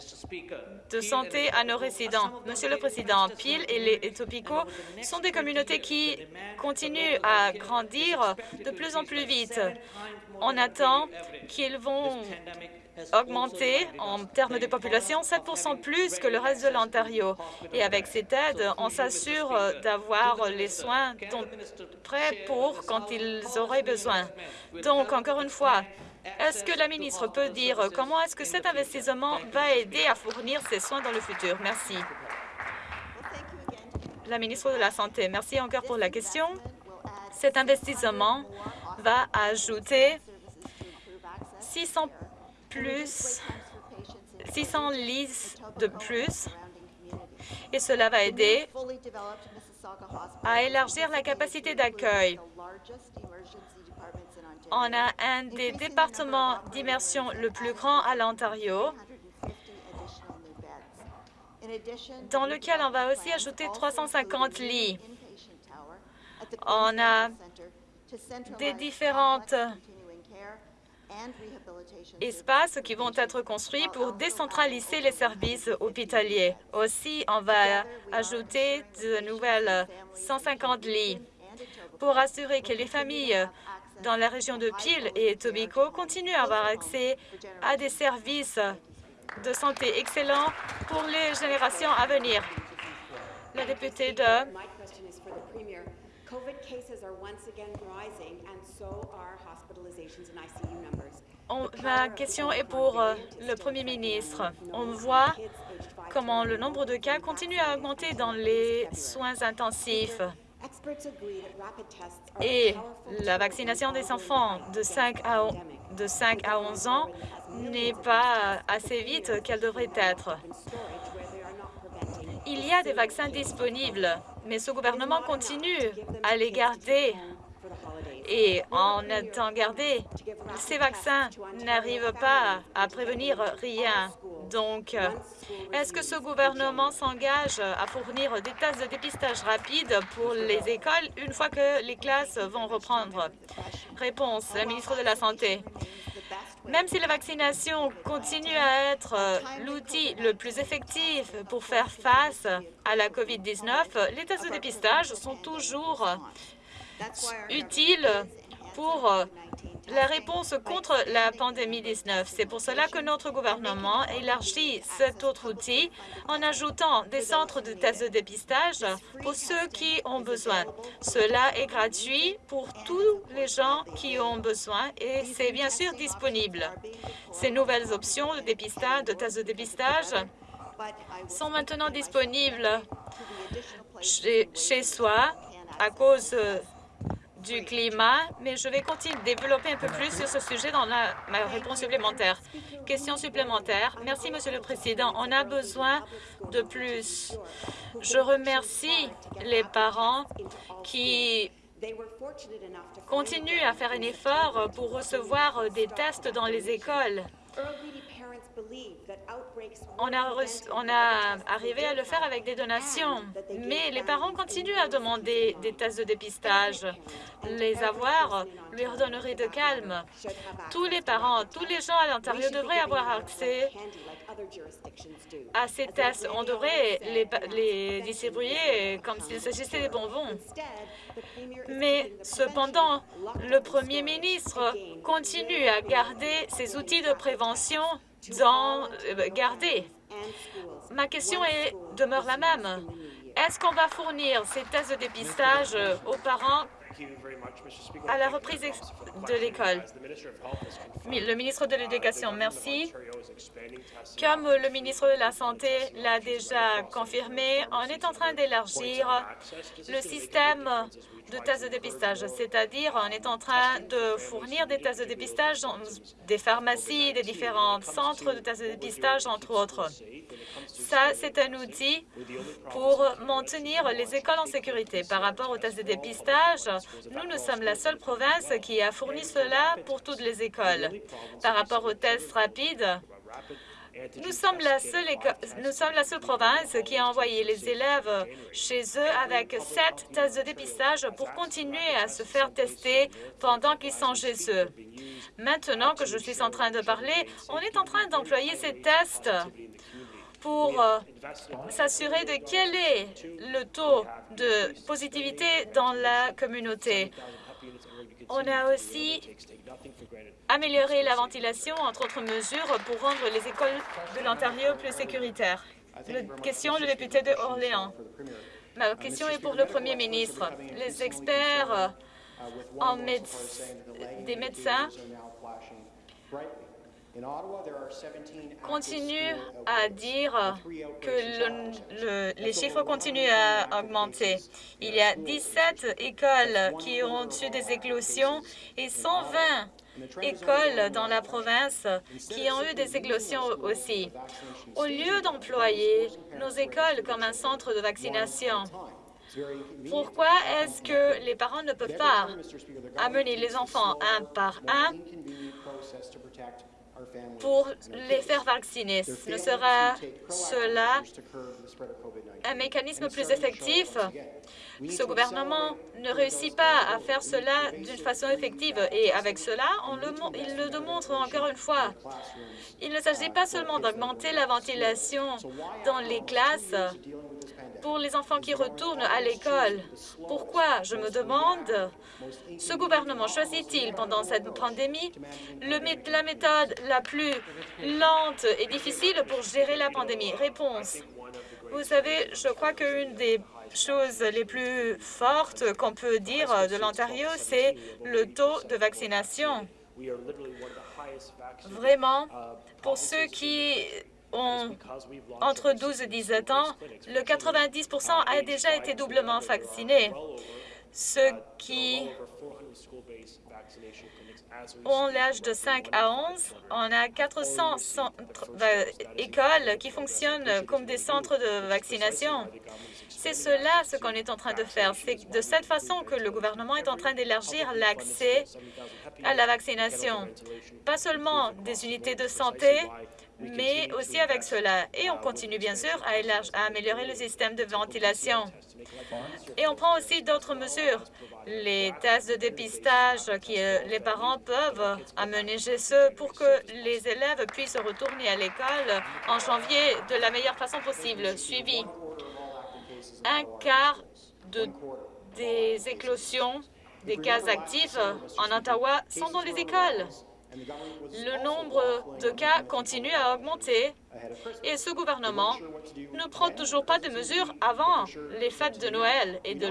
de santé à nos résidents. Monsieur le Président, Peel et les Etopico sont des communautés qui continuent à grandir de plus en plus vite. On attend qu'ils vont augmenter en termes de population 7% plus que le reste de l'Ontario. Et avec cette aide, on s'assure d'avoir les soins prêts pour quand ils auraient besoin. Donc, encore une fois, est-ce que la ministre peut dire comment est-ce que cet investissement va aider à fournir ces soins dans le futur? Merci. La ministre de la Santé, merci encore pour la question. Cet investissement va ajouter 600 plus, 600 lits de plus, et cela va aider à élargir la capacité d'accueil. On a un des départements d'immersion le plus grand à l'Ontario, dans lequel on va aussi ajouter 350 lits. On a des différentes espaces qui vont être construits pour décentraliser les services hospitaliers. Aussi, on va ajouter de nouvelles 150 lits pour assurer que les familles dans la région de Peel et Tobico continuent à avoir accès à des services de santé excellents pour les générations à venir. La députée de Ma question est pour euh, le Premier ministre. On voit comment le nombre de cas continue à augmenter dans les soins intensifs. Et la vaccination des enfants de 5 à, de 5 à 11 ans n'est pas assez vite qu'elle devrait être. Il y a des vaccins disponibles, mais ce gouvernement continue à les garder et en étant gardé, ces vaccins n'arrivent pas à prévenir rien. Donc, est-ce que ce gouvernement s'engage à fournir des tests de dépistage rapide pour les écoles une fois que les classes vont reprendre? Réponse, la ministre de la Santé. Même si la vaccination continue à être l'outil le plus effectif pour faire face à la COVID-19, les tests de dépistage sont toujours utile pour euh, la réponse contre la pandémie 19. C'est pour cela que notre gouvernement élargit cet autre outil en ajoutant des centres de tests de dépistage pour ceux qui ont besoin. Cela est gratuit pour tous les gens qui ont besoin et c'est bien sûr disponible. Ces nouvelles options de dépistage, de tests de dépistage sont maintenant disponibles chez, chez soi à cause du climat, mais je vais continuer de développer un peu plus sur ce sujet dans ma réponse supplémentaire. Question supplémentaire. Merci, Monsieur le Président. On a besoin de plus. Je remercie les parents qui continuent à faire un effort pour recevoir des tests dans les écoles. On a, reçu- on a arrivé à le faire avec des donations, mais les parents continuent à demander des tests de dépistage. Les avoir lui redonnerait de calme. Tous les parents, tous les gens à l'Ontario devraient avoir accès à ces tests. On devrait les, les distribuer comme s'il s'agissait des bonbons. Mais cependant, le Premier ministre continue à garder ces outils de prévention euh, gardés. Ma question est, demeure la même. Est-ce qu'on va fournir ces tests de dépistage euh, aux parents à la reprise de l'école? Le ministre de l'Éducation, merci. Comme le ministre de la Santé l'a déjà confirmé, on est en train d'élargir le système de tests de dépistage, c'est-à-dire on est en train de fournir des tests de dépistage dans des pharmacies, des différents centres de tests de dépistage, entre autres. Ça, c'est un outil pour maintenir les écoles en sécurité. Par rapport aux tests de dépistage, nous, nous sommes la seule province qui a fourni cela pour toutes les écoles. Par rapport aux tests rapides, nous sommes, la seule province qui a envoyé les élèves chez eux avec sept tests de dépistage pour continuer à se faire tester pendant qu'ils sont chez eux. Maintenant que je suis en train de parler, on est en train d'employer ces tests pour euh, s'assurer de quel est le taux de positivité dans la communauté. On a aussi amélioré la ventilation, entre autres mesures, pour rendre les écoles de l'Ontario plus sécuritaires. Le- question, le député de Orléans. Ma question est pour le Premier ministre. Les experts euh, en des médecins continuent à dire que le- le- les chiffres continuent à augmenter. Il y a 17 écoles qui ont eu des éclosions et 120 écoles dans la province qui ont eu des éclosions aussi. Au lieu d'employer nos écoles comme un centre de vaccination, pourquoi est-ce que les parents ne peuvent pas amener les enfants un par un pour les faire vacciner? Ne sera cela un mécanisme plus effectif? Ce gouvernement ne réussit pas à faire cela d'une façon effective et avec cela, on le, il le démontre encore une fois. Il ne s'agit pas seulement d'augmenter la ventilation dans les classes pour les enfants qui retournent à l'école. Pourquoi, je me demande, ce gouvernement choisit-il pendant cette pandémie la méthode la plus lente et difficile pour gérer la pandémie? Réponse. Vous savez, je crois qu'une des choses les plus fortes qu'on peut dire de l'Ontario, c'est le taux de vaccination. Vraiment, pour ceux qui ont entre 12 et 17 ans, le 90% a déjà été doublement vacciné. Ceux qui ont l'âge de 5 à 11, on a 400 centres, euh, écoles qui fonctionnent comme des centres de vaccination. C'est cela ce qu'on est en train de faire. C'est de cette façon que le gouvernement est en train d'élargir l'accès à la vaccination. Pas seulement des unités de santé, mais aussi avec cela. Et on continue bien sûr à, à améliorer le système de ventilation. Et on prend aussi d'autres mesures. Les tests de dépistage que euh, les parents peuvent amener chez eux pour que les élèves puissent retourner à l'école en janvier de la meilleure façon possible. Suivi. Un quart de, des éclosions, des cas actifs en Ottawa sont dans les écoles. Le nombre de cas continue à augmenter. Et ce gouvernement ne prend toujours pas de mesures avant les fêtes de Noël et de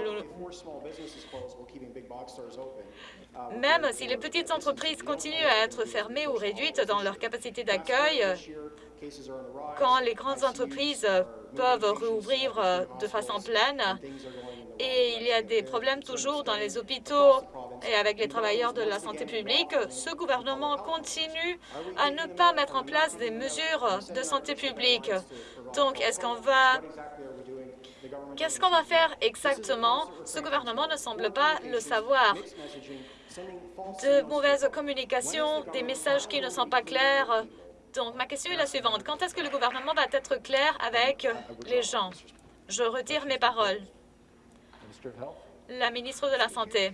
même si les petites entreprises continuent à être fermées ou réduites dans leur capacité d'accueil, quand les grandes entreprises peuvent rouvrir de façon pleine, et il y a des problèmes toujours dans les hôpitaux et avec les travailleurs de la santé publique, ce gouvernement continue à ne pas mettre en place des mesures de santé publique. Donc, est-ce qu'on va... Qu'est-ce qu'on va faire exactement? Ce gouvernement ne semble pas le savoir. De mauvaises communications, des messages qui ne sont pas clairs. Donc, ma question est la suivante. Quand est-ce que le gouvernement va être clair avec les gens? Je retire mes paroles. La ministre de la Santé.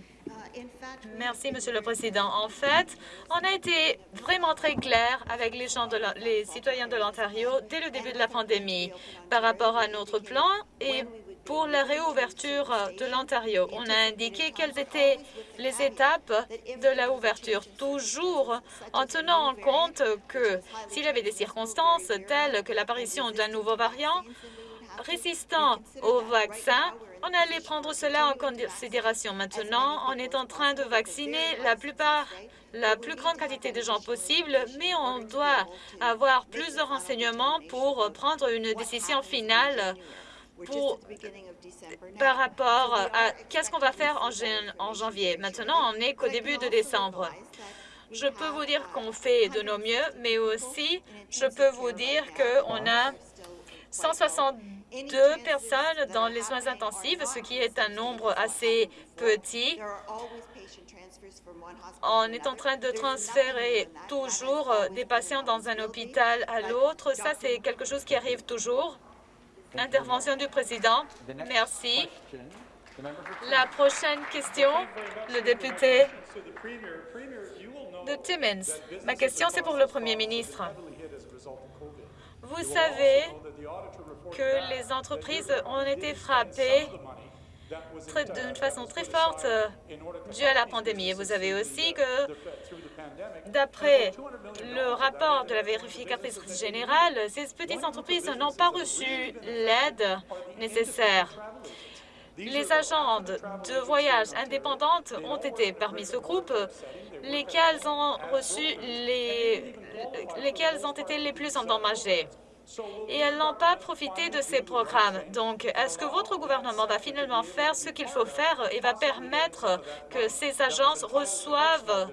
Merci, Monsieur le Président. En fait, on a été vraiment très clair avec les, gens de la- les citoyens de l'Ontario dès le début de la pandémie par rapport à notre plan et pour la réouverture de l'Ontario. On a indiqué quelles étaient les étapes de la ouverture, toujours en tenant en compte que s'il y avait des circonstances telles que l'apparition d'un nouveau variant résistant au vaccin, on allait prendre cela en considération. Maintenant, on est en train de vacciner la plupart, la plus grande quantité de gens possible, mais on doit avoir plus de renseignements pour prendre une décision finale pour, par rapport à qu'est-ce qu'on va faire en, en janvier. Maintenant, on n'est qu'au début de décembre. Je peux vous dire qu'on fait de nos mieux, mais aussi, je peux vous dire qu'on a 162 personnes dans les soins intensifs, ce qui est un nombre assez petit. On est en train de transférer toujours des patients dans un hôpital à l'autre. Ça, c'est quelque chose qui arrive toujours. Intervention du président. Merci. La prochaine question, le député de Timmins. Ma question, c'est pour le premier ministre. Vous savez que les entreprises ont été frappées d'une façon très forte euh, due à la pandémie. Et vous savez aussi que, d'après le rapport de la vérificatrice générale, ces petites entreprises n'ont pas reçu l'aide nécessaire. Les agents de voyage indépendantes ont été parmi ce groupe, lesquels ont reçu les, ont été les plus endommagés. Et elles n'ont pas profité de ces programmes. Donc, est-ce que votre gouvernement va finalement faire ce qu'il faut faire et va permettre que ces agences reçoivent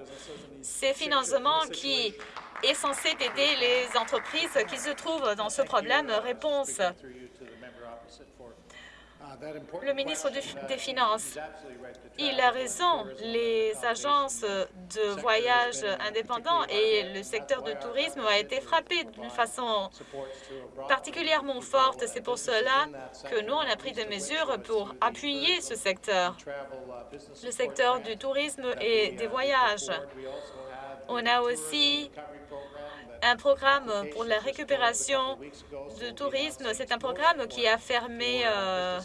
ces financements qui est censé aider les entreprises qui se trouvent dans ce problème? Réponse. Le ministre des Finances, il a raison. Les agences de voyage indépendants et le secteur du tourisme a été frappé d'une façon particulièrement forte. C'est pour cela que nous, on a pris des mesures pour appuyer ce secteur, le secteur du tourisme et des voyages. On a aussi un programme pour la récupération du tourisme. C'est un programme qui a fermé, euh,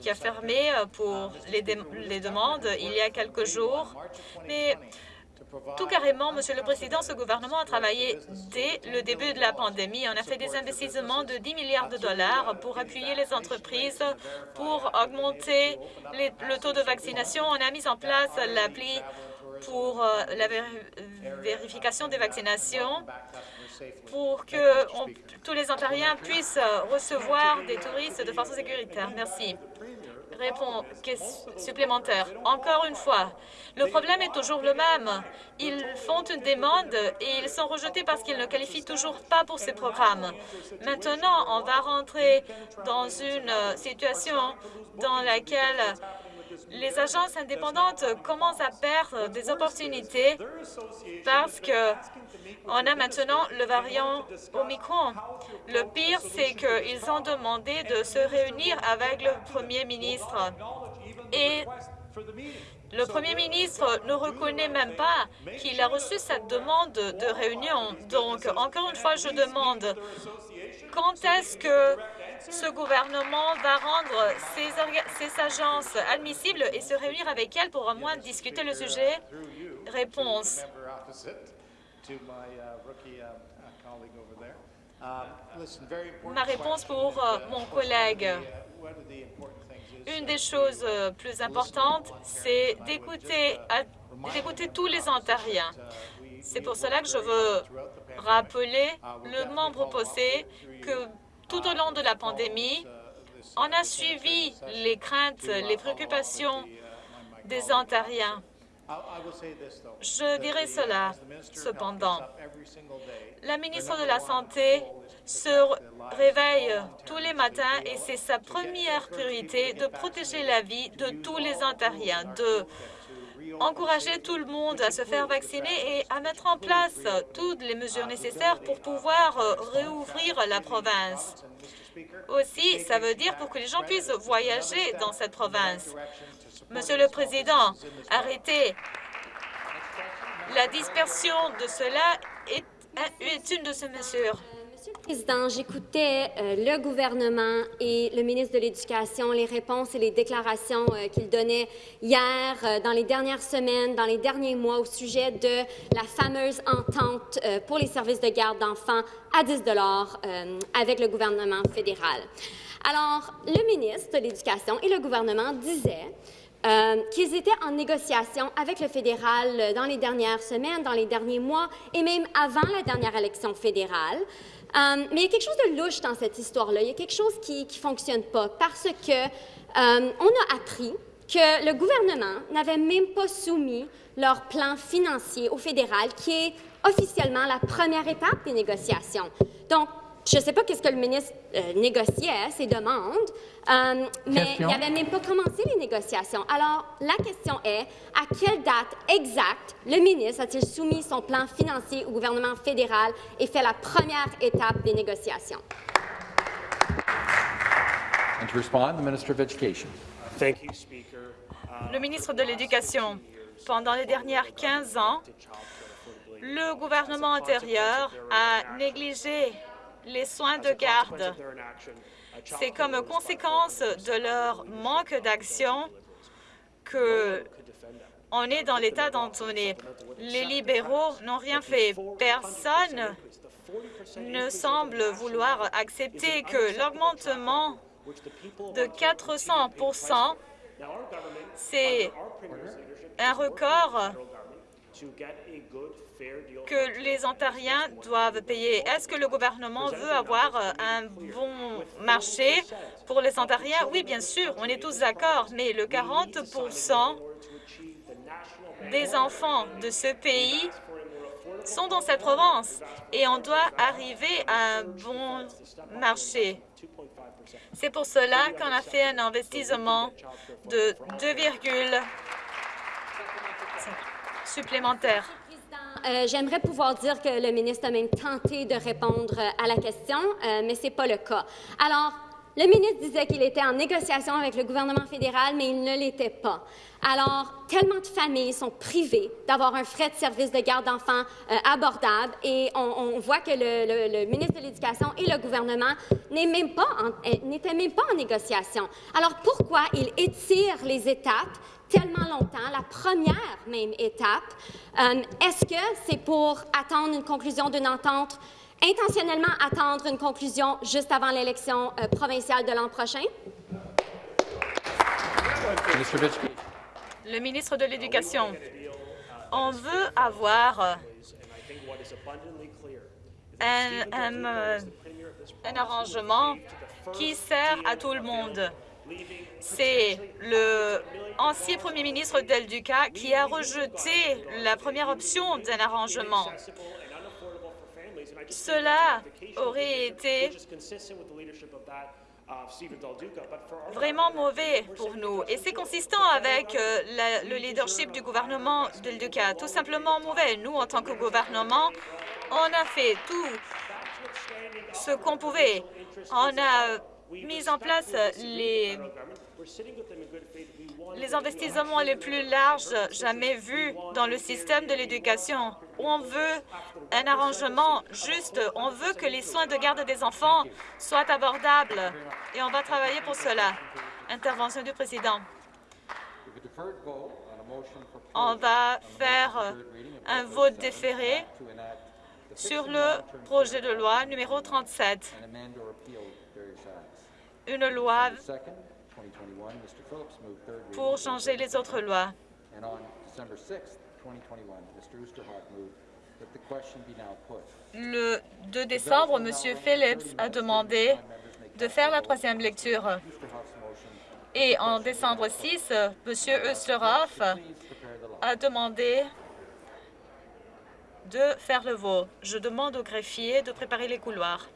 qui, a fermé euh, pour les, les demandes il y a quelques jours. Mais tout carrément, Monsieur le Président, ce gouvernement a travaillé dès le début de la pandémie. On a fait des investissements de 10 milliards de dollars pour appuyer les entreprises, pour augmenter les- le taux de vaccination. On a mis en place l'appli pour euh, la véri- vérification des vaccinations pour que tous les Ontariens puissent euh, recevoir des touristes de façon sécuritaire. Merci. Réponse supplémentaire. Encore une fois, le problème est toujours le même. Ils font une demande et ils sont rejetés parce qu'ils ne qualifient toujours pas pour ces programmes. Maintenant, on va rentrer dans une euh, situation dans laquelle les agences indépendantes commencent à perdre des opportunités parce que on a maintenant le variant Omicron. Le pire, c'est qu'ils ont demandé de se réunir avec le premier ministre. Et le premier ministre ne reconnaît même pas qu'il a reçu cette demande de réunion. Donc, encore une fois, je demande quand est-ce que ce gouvernement va rendre ces agences admissibles et se réunir avec elles pour au moins discuter le sujet? Réponse. Ma réponse pour euh, mon collègue. Une des choses euh, plus importantes, c'est d'écouter tous les Ontariens. C'est pour cela que je veux rappeler le membre posé que tout au long de la pandémie, On a suivi les craintes, les préoccupations des Ontariens. Je dirais cela, cependant. La ministre de la Santé se réveille tous les matins et c'est sa première priorité de protéger la vie de tous les Ontariens, de encourager tout le monde à se faire vacciner et à mettre en place toutes les mesures nécessaires pour pouvoir euh, réouvrir la province. Aussi, ça veut dire pour que les gens puissent voyager dans cette province. Monsieur le Président, arrêtez. La dispersion de cela est, est une de ces mesures. Monsieur le Président, j'écoutais euh, le gouvernement et le ministre de l'Éducation, les réponses et les déclarations euh, qu'il donnait hier, euh, dans les dernières semaines, dans les derniers mois au sujet de la fameuse entente euh, pour les services de garde d'enfants à 10 euh, avec le gouvernement fédéral. Alors, le ministre de l'Éducation et le gouvernement disaient qu'ils étaient en négociation avec le fédéral dans les dernières semaines, dans les derniers mois et même avant la dernière élection fédérale. Euh, mais il y a quelque chose de louche dans cette histoire-là. Il y a quelque chose qui ne fonctionne pas parce que euh, on a appris que le gouvernement n'avait même pas soumis leur plan financier au fédéral, qui est officiellement la première étape des négociations. Donc, je ne sais pas qu'est-ce que le ministre euh, négociait, ses demandes, euh, mais Question. il n'avait même pas commencé les négociations. Alors, la question est, à quelle date exacte le ministre a-t-il soumis son plan financier au gouvernement fédéral et fait la première étape des négociations? And to respond, the Minister of Education. Thank you, Speaker. Le ministre de l'Éducation, pendant les dernières 15 ans, le gouvernement antérieur a négligé les soins de garde. C'est comme conséquence de leur manque d'action que on est dans l'état dont on est. Les libéraux n'ont rien fait. Personne ne semble vouloir accepter que l'augmentement de 400% c'est un record que les Ontariens doivent payer. Est-ce que le gouvernement veut avoir euh, un bon marché pour les Ontariens? Oui, bien sûr, on est tous d'accord, mais le 40% des enfants de ce pays sont dans cette province et on doit arriver à un bon marché. C'est pour cela qu'on a fait un investissement de 2, supplémentaires. Euh, J'aimerais pouvoir dire que le ministre a même tenté de répondre euh, à la question, euh, mais ce n'est pas le cas. Alors, le ministre disait qu'il était en négociation avec le gouvernement fédéral, mais il ne l'était pas. Alors, tellement de familles sont privées d'avoir un frais de service de garde d'enfants euh, abordable et on, voit que le, ministre de l'Éducation et le gouvernement euh, n'étaient même pas en négociation. Alors, pourquoi il étire les étapes tellement longtemps, la première même étape? Euh, Est-ce que c'est pour attendre une conclusion d'une entente intentionnellement attendre une conclusion juste avant l'élection euh, provinciale de l'an prochain? Le ministre de l'Éducation, on veut avoir euh, un, un, euh, un arrangement qui sert à tout le monde. C'est le ancien premier ministre Del Duca qui a rejeté la première option d'un arrangement. Cela aurait été vraiment mauvais pour nous. Et c'est consistant avec euh, le leadership du gouvernement Del Duca. Tout simplement mauvais. Nous, en tant que gouvernement, on a fait tout ce qu'on pouvait. On a mis en place les, les investissements les plus larges jamais vus dans le système de l'éducation. On veut un arrangement juste. On veut que les soins de garde des enfants soient abordables. Et on va travailler pour cela. Intervention du président. On va faire un vote déféré sur le projet de loi numéro 37, and amend or repeal various acts. une loi December 2nd, 2021, Mr. Phillips moved third reading. pour changer les autres lois. And on December 6th, 2021, Mr. Oosterhoff moved that the question be now put. Le 2 décembre, M. Phillips a demandé de faire la troisième lecture. Et en décembre 6, M. Österhoff a demandé de faire le vote. Je demande au greffier de préparer les couloirs.